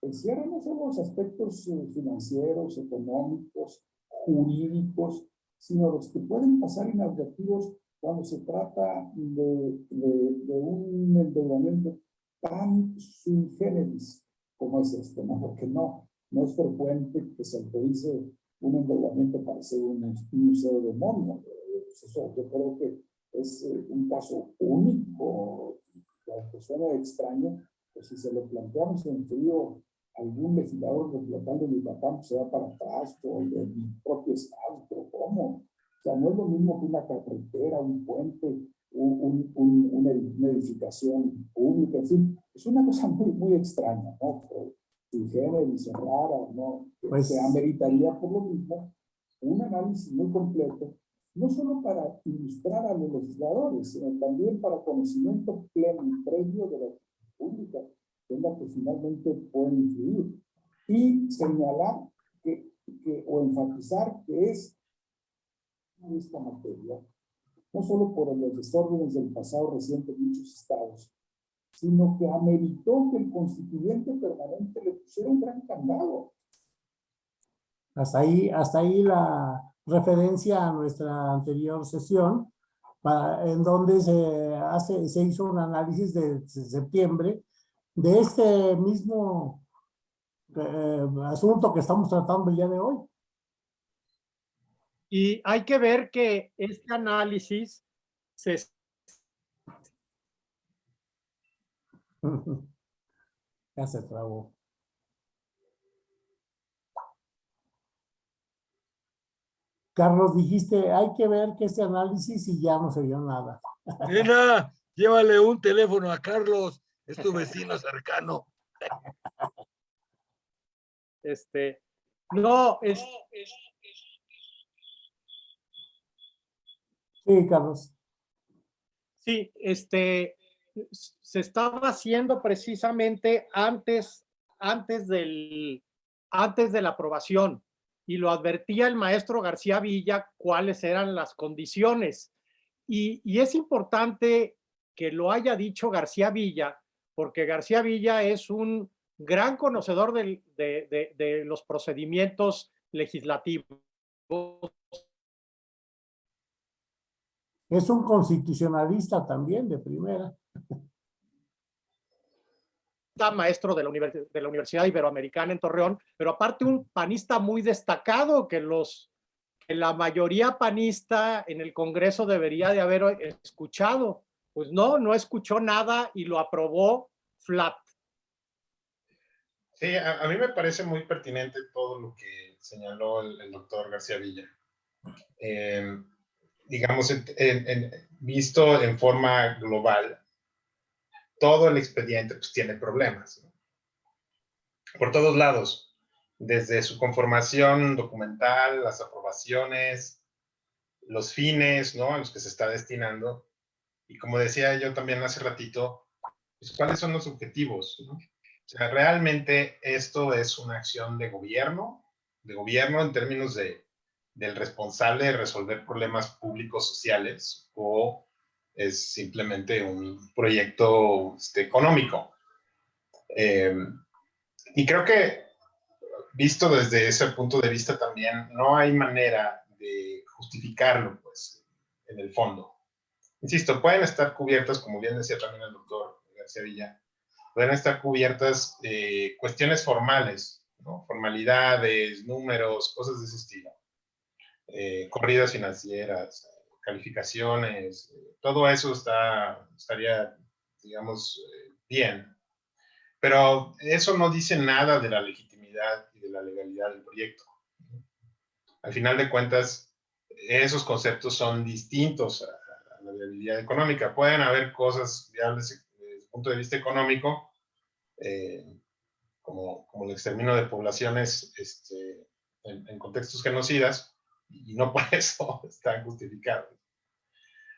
Speaker 6: Encierra no solo los aspectos eh, financieros, económicos, jurídicos, sino los que pueden pasar inadvertidos cuando se trata de, de, de un endeudamiento tan sui generis como es este, ¿no? Porque no, no es frecuente que se autorice un endeudamiento para ser un, museo de mono. Pues eso yo creo que es eh, un caso único, aunque suena extraño, pues si se lo planteamos en frío algún legislador local de Yucatán se va para atrás, o de mi propio estado, pero ¿cómo? O sea, no es lo mismo que una carretera, un puente, un, un, una, edificación pública, en fin, es una cosa muy, muy extraña, ¿no? Pero, y rara, ¿no? Pues, se ameritaría por lo mismo un análisis muy completo, no solo para ilustrar a los legisladores, sino también para conocimiento pleno y previo de la pública, que finalmente puede influir, y señalar que, que, o enfatizar que es esta materia no solo por los desórdenes del pasado reciente en muchos estados, sino que ameritó que el constituyente permanente le pusiera un gran candado.
Speaker 1: Hasta ahí, hasta ahí la referencia a nuestra anterior sesión, en donde se, hace, se hizo un análisis de, septiembre de este mismo eh, asunto que estamos tratando el día de hoy.
Speaker 2: Y hay que ver que este análisis se... <laughs>
Speaker 1: ya se trabó. Carlos, dijiste, hay que ver que este análisis y ya no se vio nada.
Speaker 3: Nena, llévale un teléfono a Carlos, es tu vecino cercano.
Speaker 2: Este, no, es,
Speaker 1: Sí, Carlos.
Speaker 2: Sí, este, se estaba haciendo precisamente antes, antes, del, antes de la aprobación y lo advertía el maestro García Villa cuáles eran las condiciones. Y, y es importante que lo haya dicho García Villa, porque García Villa es un gran conocedor de, de, de los procedimientos legislativos
Speaker 1: Es un constitucionalista también de primera.
Speaker 2: maestro de la, de la, Universidad Iberoamericana en Torreón, pero aparte un panista muy destacado que los que la mayoría panista en el Congreso debería de haber escuchado. Pues no, no escuchó nada y lo aprobó flat.
Speaker 4: Sí, a, mí me parece muy pertinente todo lo que señaló el, doctor García Villa. Eh, digamos, visto en forma global, todo el expediente pues, tiene problemas. Por todos lados, desde su conformación documental, las aprobaciones, los fines ¿no? a los que se está destinando. Y como decía yo también hace ratito, pues, ¿cuáles son los objetivos? O sea, realmente esto es una acción de gobierno, de gobierno en términos de del responsable de resolver problemas públicos sociales o es simplemente un proyecto este, económico. Eh, y creo que, visto desde ese punto de vista también, no hay manera de justificarlo, pues, en el fondo. Insisto, pueden estar cubiertas, como bien decía también el doctor García Villa, pueden estar cubiertas eh, cuestiones formales, formalidades, números, cosas de ese estilo eh, corridas financieras, calificaciones, todo eso está, estaría, digamos, eh, bien. Pero eso no dice nada de la legitimidad y de la legalidad del proyecto. Al final de cuentas, esos conceptos son distintos a, viabilidad económica. Pueden haber cosas viables desde el punto de vista económico, eh, como, como el exterminio de poblaciones este, en, en contextos genocidas, y no <laughs> por eso están justificados.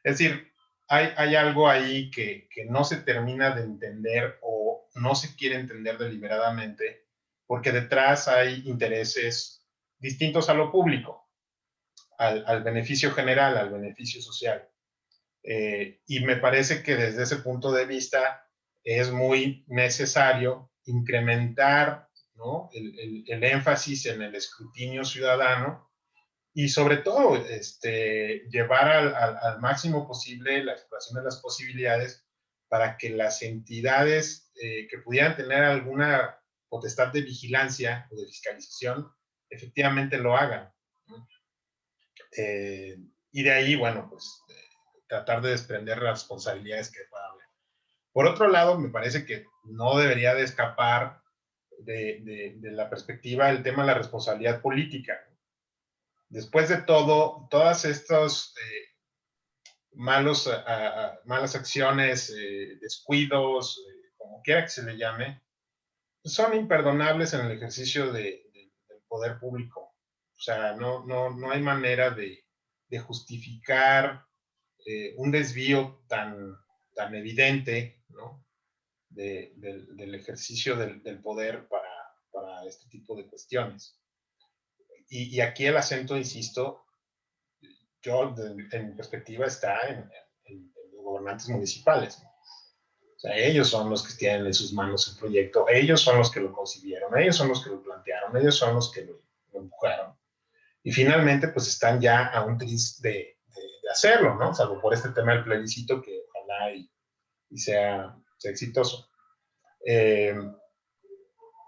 Speaker 4: Es decir, hay, hay algo ahí que, que, no se termina de entender o no se quiere entender deliberadamente, porque detrás hay intereses distintos a lo público, al, al beneficio general, al beneficio social. Eh, y me parece que desde ese punto de vista es muy necesario incrementar ¿no? el, el, el énfasis en el escrutinio ciudadano y sobre todo este, llevar al, al, al, máximo posible la exploración de las posibilidades para que las entidades eh, que pudieran tener alguna potestad de vigilancia o de fiscalización efectivamente lo hagan. Eh, y de ahí, bueno, pues eh, tratar de desprender las responsabilidades que pueda haber. Por otro lado, me parece que no debería de escapar de, de, de la perspectiva el tema de la responsabilidad política después de todo, todas estas eh, malos, a, malas acciones, eh, descuidos, eh, como quiera que se le llame, son imperdonables en el ejercicio de, del poder público. O sea, no, no, no hay manera de, de justificar eh, un desvío tan, tan evidente ¿no? del, del, ejercicio del, del poder para, para este tipo de cuestiones y, y, aquí el acento, insisto, yo, de, en mi perspectiva, está en, en, en los gobernantes municipales. O sea, ellos son los que tienen en sus manos el proyecto, ellos son los que lo concibieron, ellos son los que lo plantearon, ellos son los que lo, lo empujaron. Y finalmente, pues están ya a un tris de, hacerlo, ¿no? Salvo por este tema del plebiscito que ojalá y, sea, exitoso. Eh,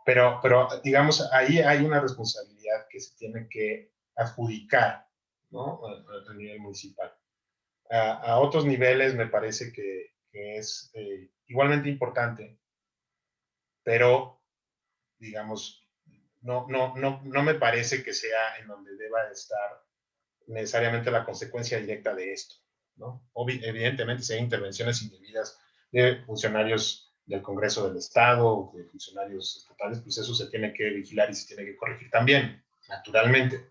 Speaker 4: pero, pero, digamos, ahí hay una responsabilidad que se tiene que adjudicar, ¿no? A, a nivel municipal. A, otros niveles me parece que, que es eh, igualmente importante, pero, digamos, no, no, no, no me parece que sea en donde deba estar necesariamente la consecuencia directa de esto, ¿no? Evidentemente, si hay intervenciones indebidas de funcionarios del Congreso del Estado, de funcionarios estatales, pues eso se tiene que vigilar y se tiene que corregir también, naturalmente.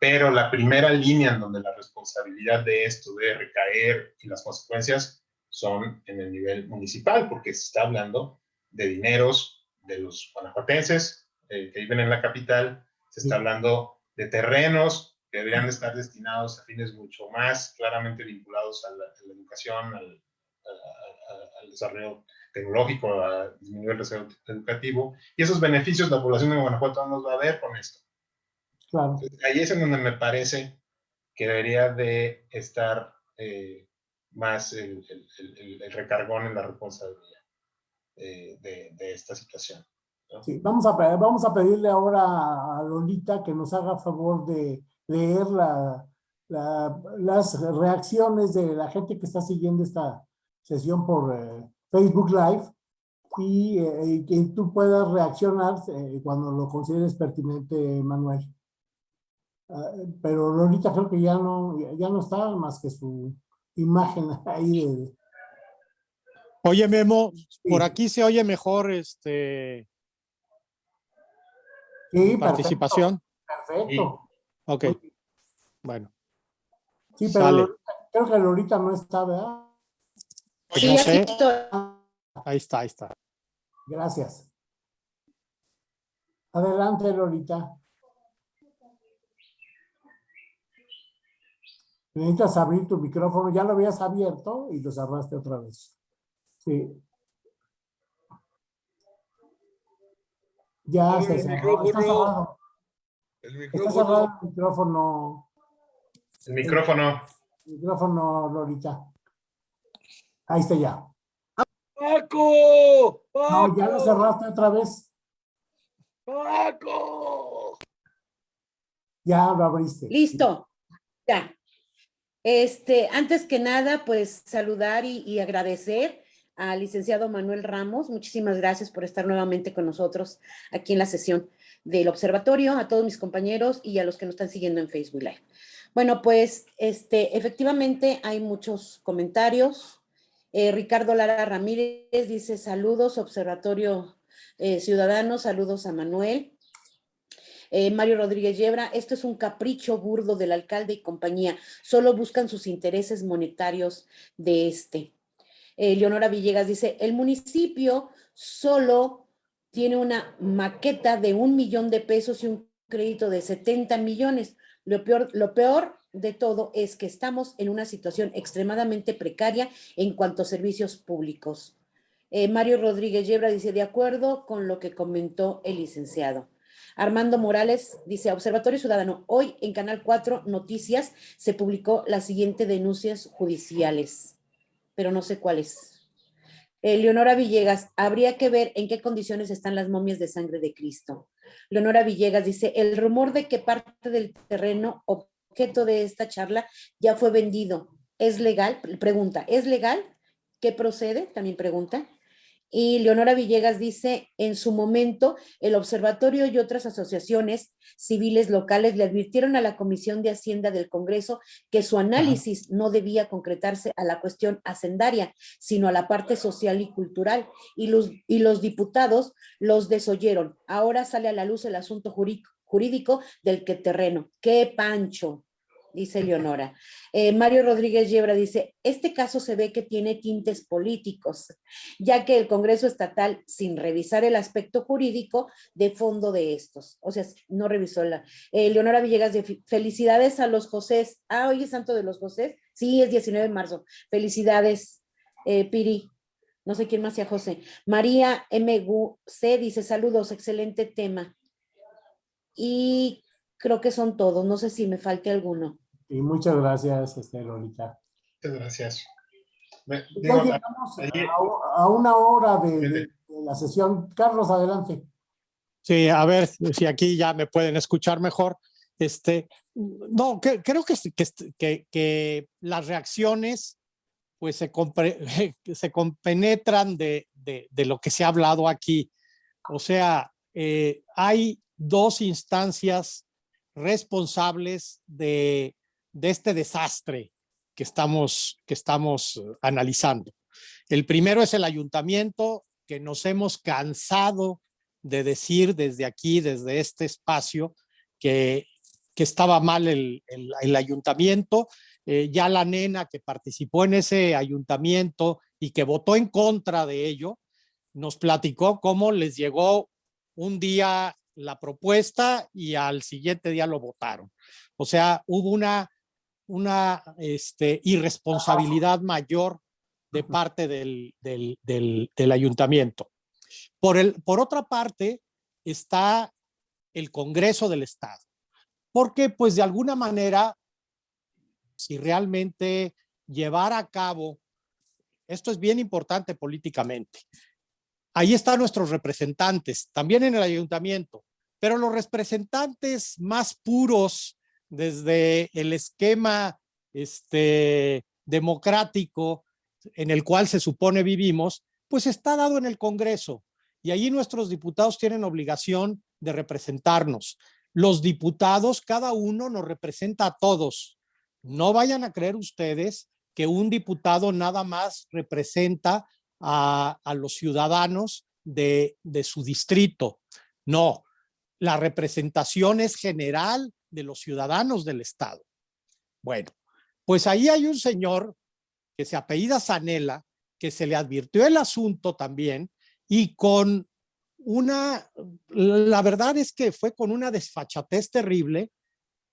Speaker 4: Pero la primera línea en donde la responsabilidad de esto debe recaer y las consecuencias son en el nivel municipal, porque se está hablando de dineros de los guanajuatenses eh, que viven en la capital, se está hablando de terrenos que deberían estar destinados a fines mucho más claramente vinculados a la, a la educación, al, a, al desarrollo tecnológico, a disminuir el desarrollo educativo, y esos beneficios la población de Guanajuato no los va a ver con esto.
Speaker 1: Claro.
Speaker 4: Entonces, ahí es en donde me parece que debería de estar eh, más el, el, el, el, recargón en la responsabilidad eh, de, de, esta situación.
Speaker 1: ¿no? Sí, vamos a, vamos a pedirle ahora a Lolita que nos haga favor de leer la, la, las reacciones de la gente que está siguiendo esta sesión por eh, Facebook Live y, eh, y, que tú puedas reaccionar eh, cuando lo consideres pertinente, Manuel. Uh, pero Lolita creo que ya no, ya no está más que su imagen ahí. De...
Speaker 2: Oye, Memo, sí. por aquí se oye mejor este
Speaker 1: sí,
Speaker 2: participación.
Speaker 1: Perfecto.
Speaker 2: Ok. Bueno.
Speaker 1: Sí, pero Lolita, creo que Lolita no está, ¿verdad?
Speaker 2: Pues no sé. Ahí está, ahí está.
Speaker 1: Gracias. Adelante, Lolita. Necesitas abrir tu micrófono. Ya lo habías abierto y lo cerraste otra vez. Sí. Ya se cerró. Está cerrado.
Speaker 3: El micrófono.
Speaker 1: El micrófono.
Speaker 4: El micrófono.
Speaker 1: El micrófono, Lolita. Ahí está ya.
Speaker 3: ¡Paco! ¡Paco!
Speaker 1: No, ya lo cerraste otra vez.
Speaker 3: ¡Paco!
Speaker 1: Ya lo abriste.
Speaker 5: Listo. Ya. Este, antes que nada, pues saludar y, y agradecer al licenciado Manuel Ramos. Muchísimas gracias por estar nuevamente con nosotros aquí en la sesión del observatorio, a todos mis compañeros y a los que nos están siguiendo en Facebook Live. Bueno, pues este, efectivamente hay muchos comentarios, eh, Ricardo Lara Ramírez dice saludos, Observatorio eh, Ciudadanos, saludos a Manuel. Eh, Mario Rodríguez Yebra, esto es un capricho burdo del alcalde y compañía, solo buscan sus intereses monetarios de este. Eh, Leonora Villegas dice, el municipio solo tiene una maqueta de un millón de pesos y un crédito de 70 millones. Lo peor, lo peor de todo es que estamos en una situación extremadamente precaria en cuanto a servicios públicos. Eh, Mario Rodríguez Yebra dice, de acuerdo con lo que comentó el licenciado. Armando Morales dice, Observatorio Ciudadano, hoy en Canal 4 Noticias se publicó las siguientes denuncias judiciales, pero no sé cuáles. Eh, Leonora Villegas, habría que ver en qué condiciones están las momias de sangre de Cristo. Leonora Villegas dice, el rumor de que parte del terreno objeto de esta charla ya fue vendido, ¿es legal? Pregunta, ¿es legal? ¿Qué procede? También pregunta. Y Leonora Villegas dice, en su momento, el observatorio y otras asociaciones civiles locales le advirtieron a la Comisión de Hacienda del Congreso que su análisis no debía concretarse a la cuestión hacendaria, sino a la parte social y cultural. Y los, y los diputados los desoyeron. Ahora sale a la luz el asunto jurídico, jurídico del que terreno. ¡Qué pancho! Dice Leonora. Eh, Mario Rodríguez Yebra dice, este caso se ve que tiene tintes políticos, ya que el Congreso Estatal, sin revisar el aspecto jurídico de fondo de estos, o sea, no revisó la... Eh, Leonora Villegas, de felicidades a los Josés. Ah, hoy es Santo de los Josés. Sí, es 19 de marzo. Felicidades, eh, Piri. No sé quién más sea José. María MGC dice, saludos, excelente tema. Y creo que son todos. No sé si me falte alguno.
Speaker 1: Y muchas gracias, este, Lolita.
Speaker 4: Muchas gracias. Me,
Speaker 1: Ya llegamos a, a una hora de, de- de la sesión. Carlos, adelante.
Speaker 7: Sí, a ver si aquí ya me pueden escuchar mejor. Este, no, que- creo que, que, que, que las reacciones pues se, compre- <laughs> se compenetran de, de, de lo que se ha hablado aquí. O sea, eh, hay dos instancias responsables de, de este desastre que estamos, que estamos eh, analizando. El primero es el ayuntamiento, que nos hemos cansado de decir desde aquí, desde este espacio, que, que estaba mal el, el- ayuntamiento. Eh, ya la nena que participó en ese ayuntamiento y que votó en contra de ello, nos platicó cómo les llegó un día la propuesta y al siguiente día lo votaron. O sea, hubo una, una este, irresponsabilidad mayor de parte del, del, del, del ayuntamiento. Por, el, por otra parte, está el Congreso del Estado, porque pues de alguna manera, si realmente llevar a cabo, esto es bien importante políticamente, ahí están nuestros representantes, también en el ayuntamiento, pero los representantes más puros desde el esquema este, democrático en el cual se supone vivimos, pues está dado en el Congreso. Y ahí nuestros diputados tienen obligación de representarnos. Los diputados, cada uno nos representa a todos. No vayan a creer ustedes que un diputado nada más representa a, a los ciudadanos de, de su distrito. No, la representación es general de los ciudadanos del Estado. Bueno, pues ahí hay un señor que se apellida Sanela, que se le advirtió el asunto también y con una, la verdad es que fue con una desfachatez terrible,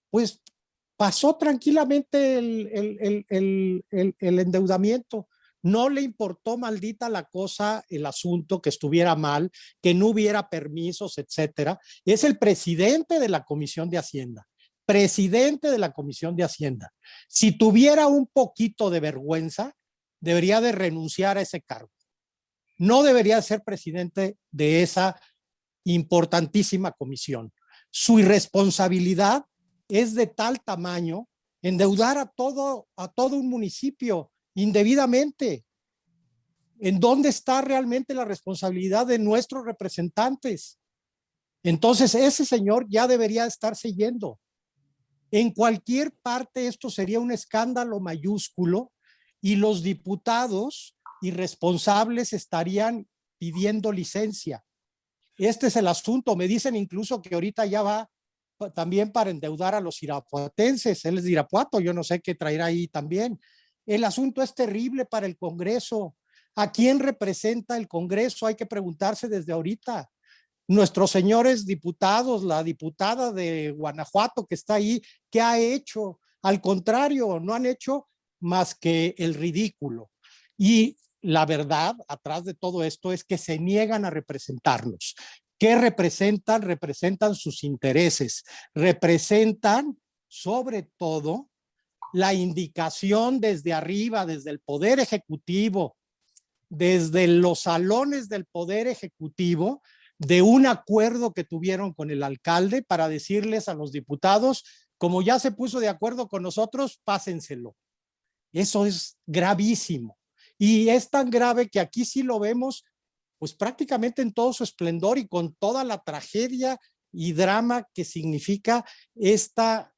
Speaker 7: pues pasó tranquilamente el, el, el, el endeudamiento. No le importó maldita la cosa, el asunto, que estuviera mal, que no hubiera permisos, etcétera. Es el presidente de la Comisión de Hacienda, presidente de la Comisión de Hacienda. Si tuviera un poquito de vergüenza, debería de renunciar a ese cargo. No debería ser presidente de esa importantísima comisión. Su irresponsabilidad es de tal tamaño endeudar a todo, a todo un municipio indebidamente. ¿En dónde está realmente la responsabilidad de nuestros representantes? Entonces, ese señor ya debería estarse yendo. En cualquier parte esto sería un escándalo mayúsculo y los diputados irresponsables estarían pidiendo licencia. Este es el asunto. Me dicen incluso que ahorita ya va también para endeudar a los irapuatenses. Él es de Irapuato, yo no sé qué traerá ahí también. El asunto es terrible para el Congreso. ¿A quién representa el Congreso? Hay que preguntarse desde ahorita. Nuestros señores diputados, la diputada de Guanajuato que está ahí, ¿qué ha hecho? Al contrario, no han hecho más que el ridículo. Y la verdad atrás de todo esto es que se niegan a representarnos. ¿Qué representan? Representan sus intereses, representan sobre todo la indicación desde arriba, desde el Poder Ejecutivo, desde los salones del Poder Ejecutivo, de un acuerdo que tuvieron con el alcalde para decirles a los diputados, como ya se puso de acuerdo con nosotros, pásenselo. Eso es gravísimo. Y es tan grave que aquí sí lo vemos pues prácticamente en todo su esplendor y con toda la tragedia y drama que significa esta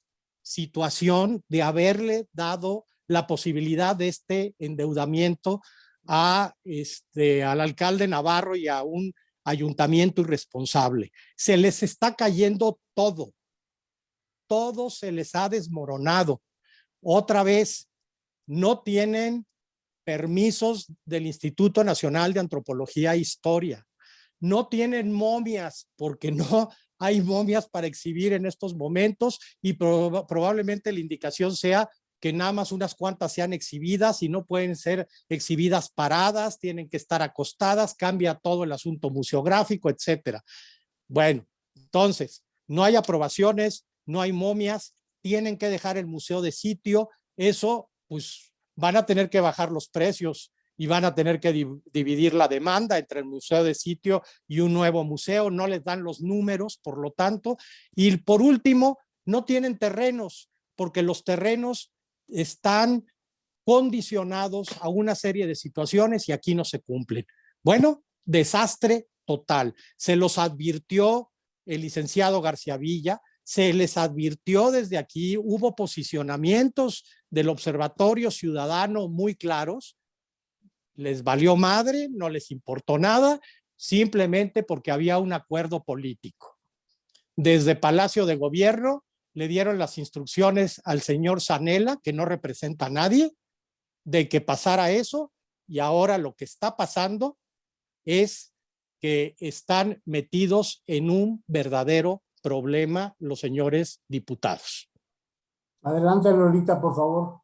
Speaker 7: situación de haberle dado la posibilidad de este endeudamiento a este, al alcalde Navarro y a un ayuntamiento irresponsable. Se les está cayendo todo. Todo se les ha desmoronado. Otra vez, no tienen permisos del Instituto Nacional de Antropología e Historia. No tienen momias porque no hay momias para exhibir en estos momentos y probablemente la indicación sea que nada más unas cuantas sean exhibidas y no pueden ser exhibidas paradas, tienen que estar acostadas, cambia todo el asunto museográfico, etcétera. Bueno, entonces, no hay aprobaciones, no hay momias, tienen que dejar el museo de sitio, eso pues van a tener que bajar los precios y van a tener que dividir la demanda entre el museo de sitio y un nuevo museo, no les dan los números, por lo tanto, y por último, no tienen terrenos, porque los terrenos están condicionados a una serie de situaciones y aquí no se cumplen. Bueno, desastre total. Se los advirtió el licenciado García Villa, se les advirtió desde aquí, hubo posicionamientos del Observatorio Ciudadano muy claros, les valió madre, no les importó nada, simplemente porque había un acuerdo político. Desde Palacio de Gobierno le dieron las instrucciones al señor Sanela, que no representa a nadie, de que pasara eso, y ahora lo que está pasando es que están metidos en un verdadero problema los señores diputados.
Speaker 1: Adelante, Lolita, por favor.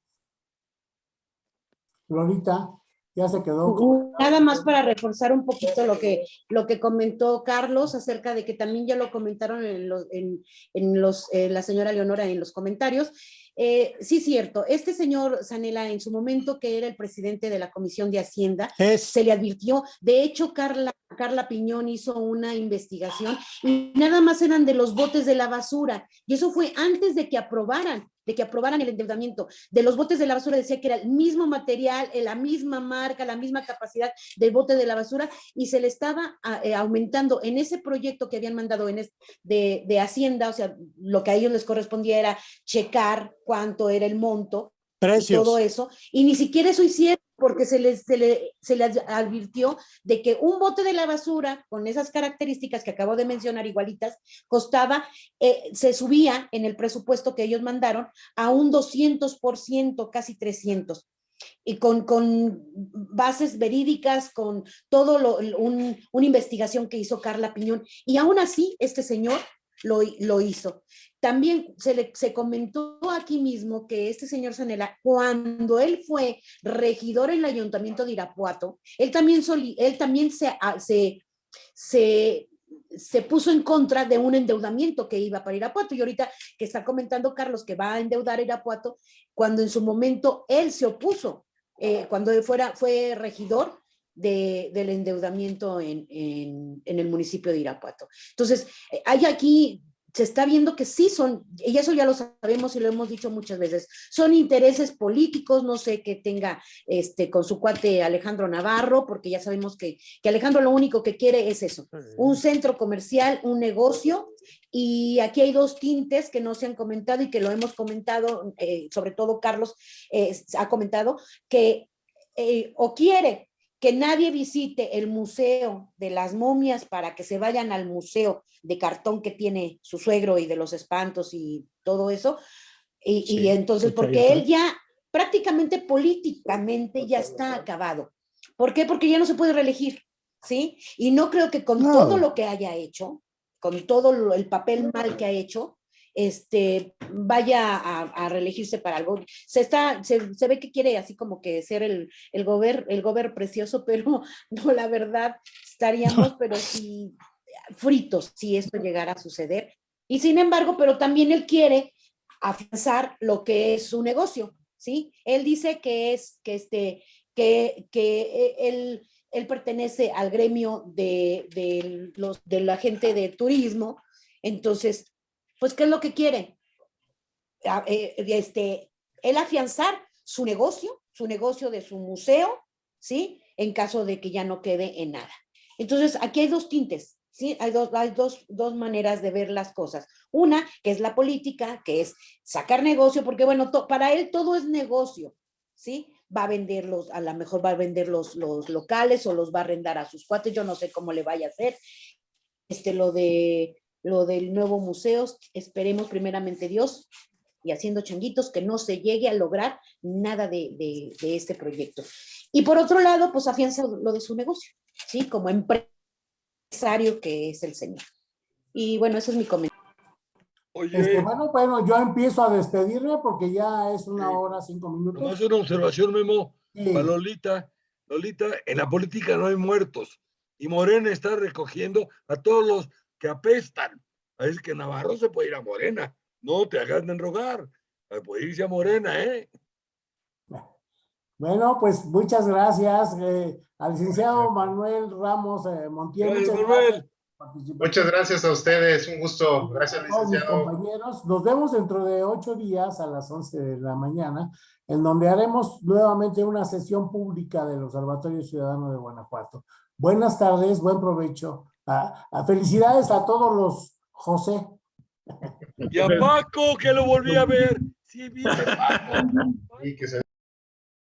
Speaker 1: Lolita, ya se quedó.
Speaker 5: Nada más para reforzar un poquito lo que, lo que comentó Carlos acerca de que también ya lo comentaron en, los, en, en los, eh, la señora Leonora en los comentarios. Eh, sí, cierto, este señor Sanela en su momento que era el presidente de la Comisión de Hacienda, se le advirtió, de hecho Carla, Carla Piñón hizo una investigación y nada más eran de los botes de la basura y eso fue antes de que aprobaran de que aprobaran el endeudamiento. De los botes de la basura decía que era el mismo material, eh, la misma marca, la misma capacidad del bote de la basura y se le estaba eh, aumentando en ese proyecto que habían mandado en de, de Hacienda, o sea, lo que a ellos les correspondía era checar cuánto era el monto,
Speaker 7: Precios.
Speaker 5: todo eso, y ni siquiera eso hicieron porque se les, se, le, se les advirtió de que un bote de la basura con esas características que acabo de mencionar igualitas, costaba, eh, se subía en el presupuesto que ellos mandaron a un 200%, casi 300 y con, con, bases verídicas, con todo lo, un, una investigación que hizo Carla Piñón. Y aún así, este señor lo, lo hizo. También se, le, se comentó aquí mismo que este señor Sanela, cuando él fue regidor en el ayuntamiento de Irapuato, él también, él también se, ah, se, se, se puso en contra de un endeudamiento que iba para Irapuato. Y ahorita que está comentando Carlos que va a endeudar Irapuato, cuando en su momento él se opuso, eh, cuando fuera, fue regidor, de, del endeudamiento en, en, en, el municipio de Irapuato. Entonces, eh, hay aquí se está viendo que sí son, y eso ya lo sabemos y lo hemos dicho muchas veces, son intereses políticos, no sé qué tenga este, con su cuate Alejandro Navarro, porque ya sabemos que, que Alejandro lo único que quiere es eso, un centro comercial, un negocio, y aquí hay dos tintes que no se han comentado y que lo hemos comentado, eh, sobre todo Carlos eh, ha comentado, que eh, o quiere que nadie visite el museo de las momias para que se vayan al museo de cartón que tiene su suegro y de los espantos y todo eso. Y, entonces, porque él ya prácticamente políticamente ya está acabado. ¿Por qué? Porque ya no se puede reelegir, ¿sí? Y no creo que con
Speaker 8: No.
Speaker 5: todo lo que haya hecho, con todo el papel mal que ha hecho, este, vaya a, a reelegirse para algo. Se, está, se, se ve que quiere así como que ser el, el gober, el gober precioso, <laughs> pero no, la verdad, estaríamos, pero sí, fritos si esto llegara a suceder. Y sin embargo, pero también él quiere afianzar lo que es su negocio, ¿sí? Él dice que es, que este, que, que él, él pertenece al gremio de, de los, de la gente de turismo, entonces, pues, ¿qué es lo que quiere? A- eh, Este, él afianzar su negocio, su negocio de su museo, ¿sí? En caso de que ya no quede en nada. Entonces, aquí hay dos tintes, ¿sí? Hay dos, hay dos, dos maneras de ver las cosas. Una, que es la política, que es sacar negocio, porque bueno, para él todo es negocio, ¿sí? Va a vender los, a lo mejor va a vender los, los locales o los va a arrendar a sus cuates, yo no sé cómo le vaya a hacer. Este, lo de, lo del nuevo museo, esperemos primeramente Dios y haciendo changuitos que no se llegue a lograr nada de, de- de este proyecto. Y por otro lado, pues afianza lo de su negocio, ¿sí? Como empresario que es el señor. Y bueno, ese es mi comentario.
Speaker 3: Oye,
Speaker 1: Este, bueno, bueno, yo empiezo a despedirme porque ya es una
Speaker 3: Sí.
Speaker 1: hora, cinco minutos.
Speaker 3: nomás una observación, Memo.
Speaker 1: Sí.
Speaker 3: Para Lolita, Lolita, en la política no hay muertos. Y Morena está recogiendo a todos los que apestan. Es que Navarro se puede ir a Morena. No te hagas de rogar. Puede irse a Morena, ¿eh?
Speaker 1: Bueno, pues muchas gracias eh, al licenciado Manuel Ramos eh, Montiel.
Speaker 3: Gracias,
Speaker 1: muchas
Speaker 3: Manuel.
Speaker 1: gracias.
Speaker 4: Muchas gracias a ustedes, un gusto. Gracias,
Speaker 1: a todos mis
Speaker 4: licenciado.
Speaker 1: compañeros. Nos vemos dentro de ocho días a las 11 de la mañana, en donde haremos nuevamente una sesión pública del Observatorio Ciudadano de Guanajuato. Buenas tardes, buen provecho. Ah, ah, felicidades a todos los José.
Speaker 3: Y a Paco, que lo volví a ver. Sí, vive <laughs> Paco.
Speaker 4: Y que se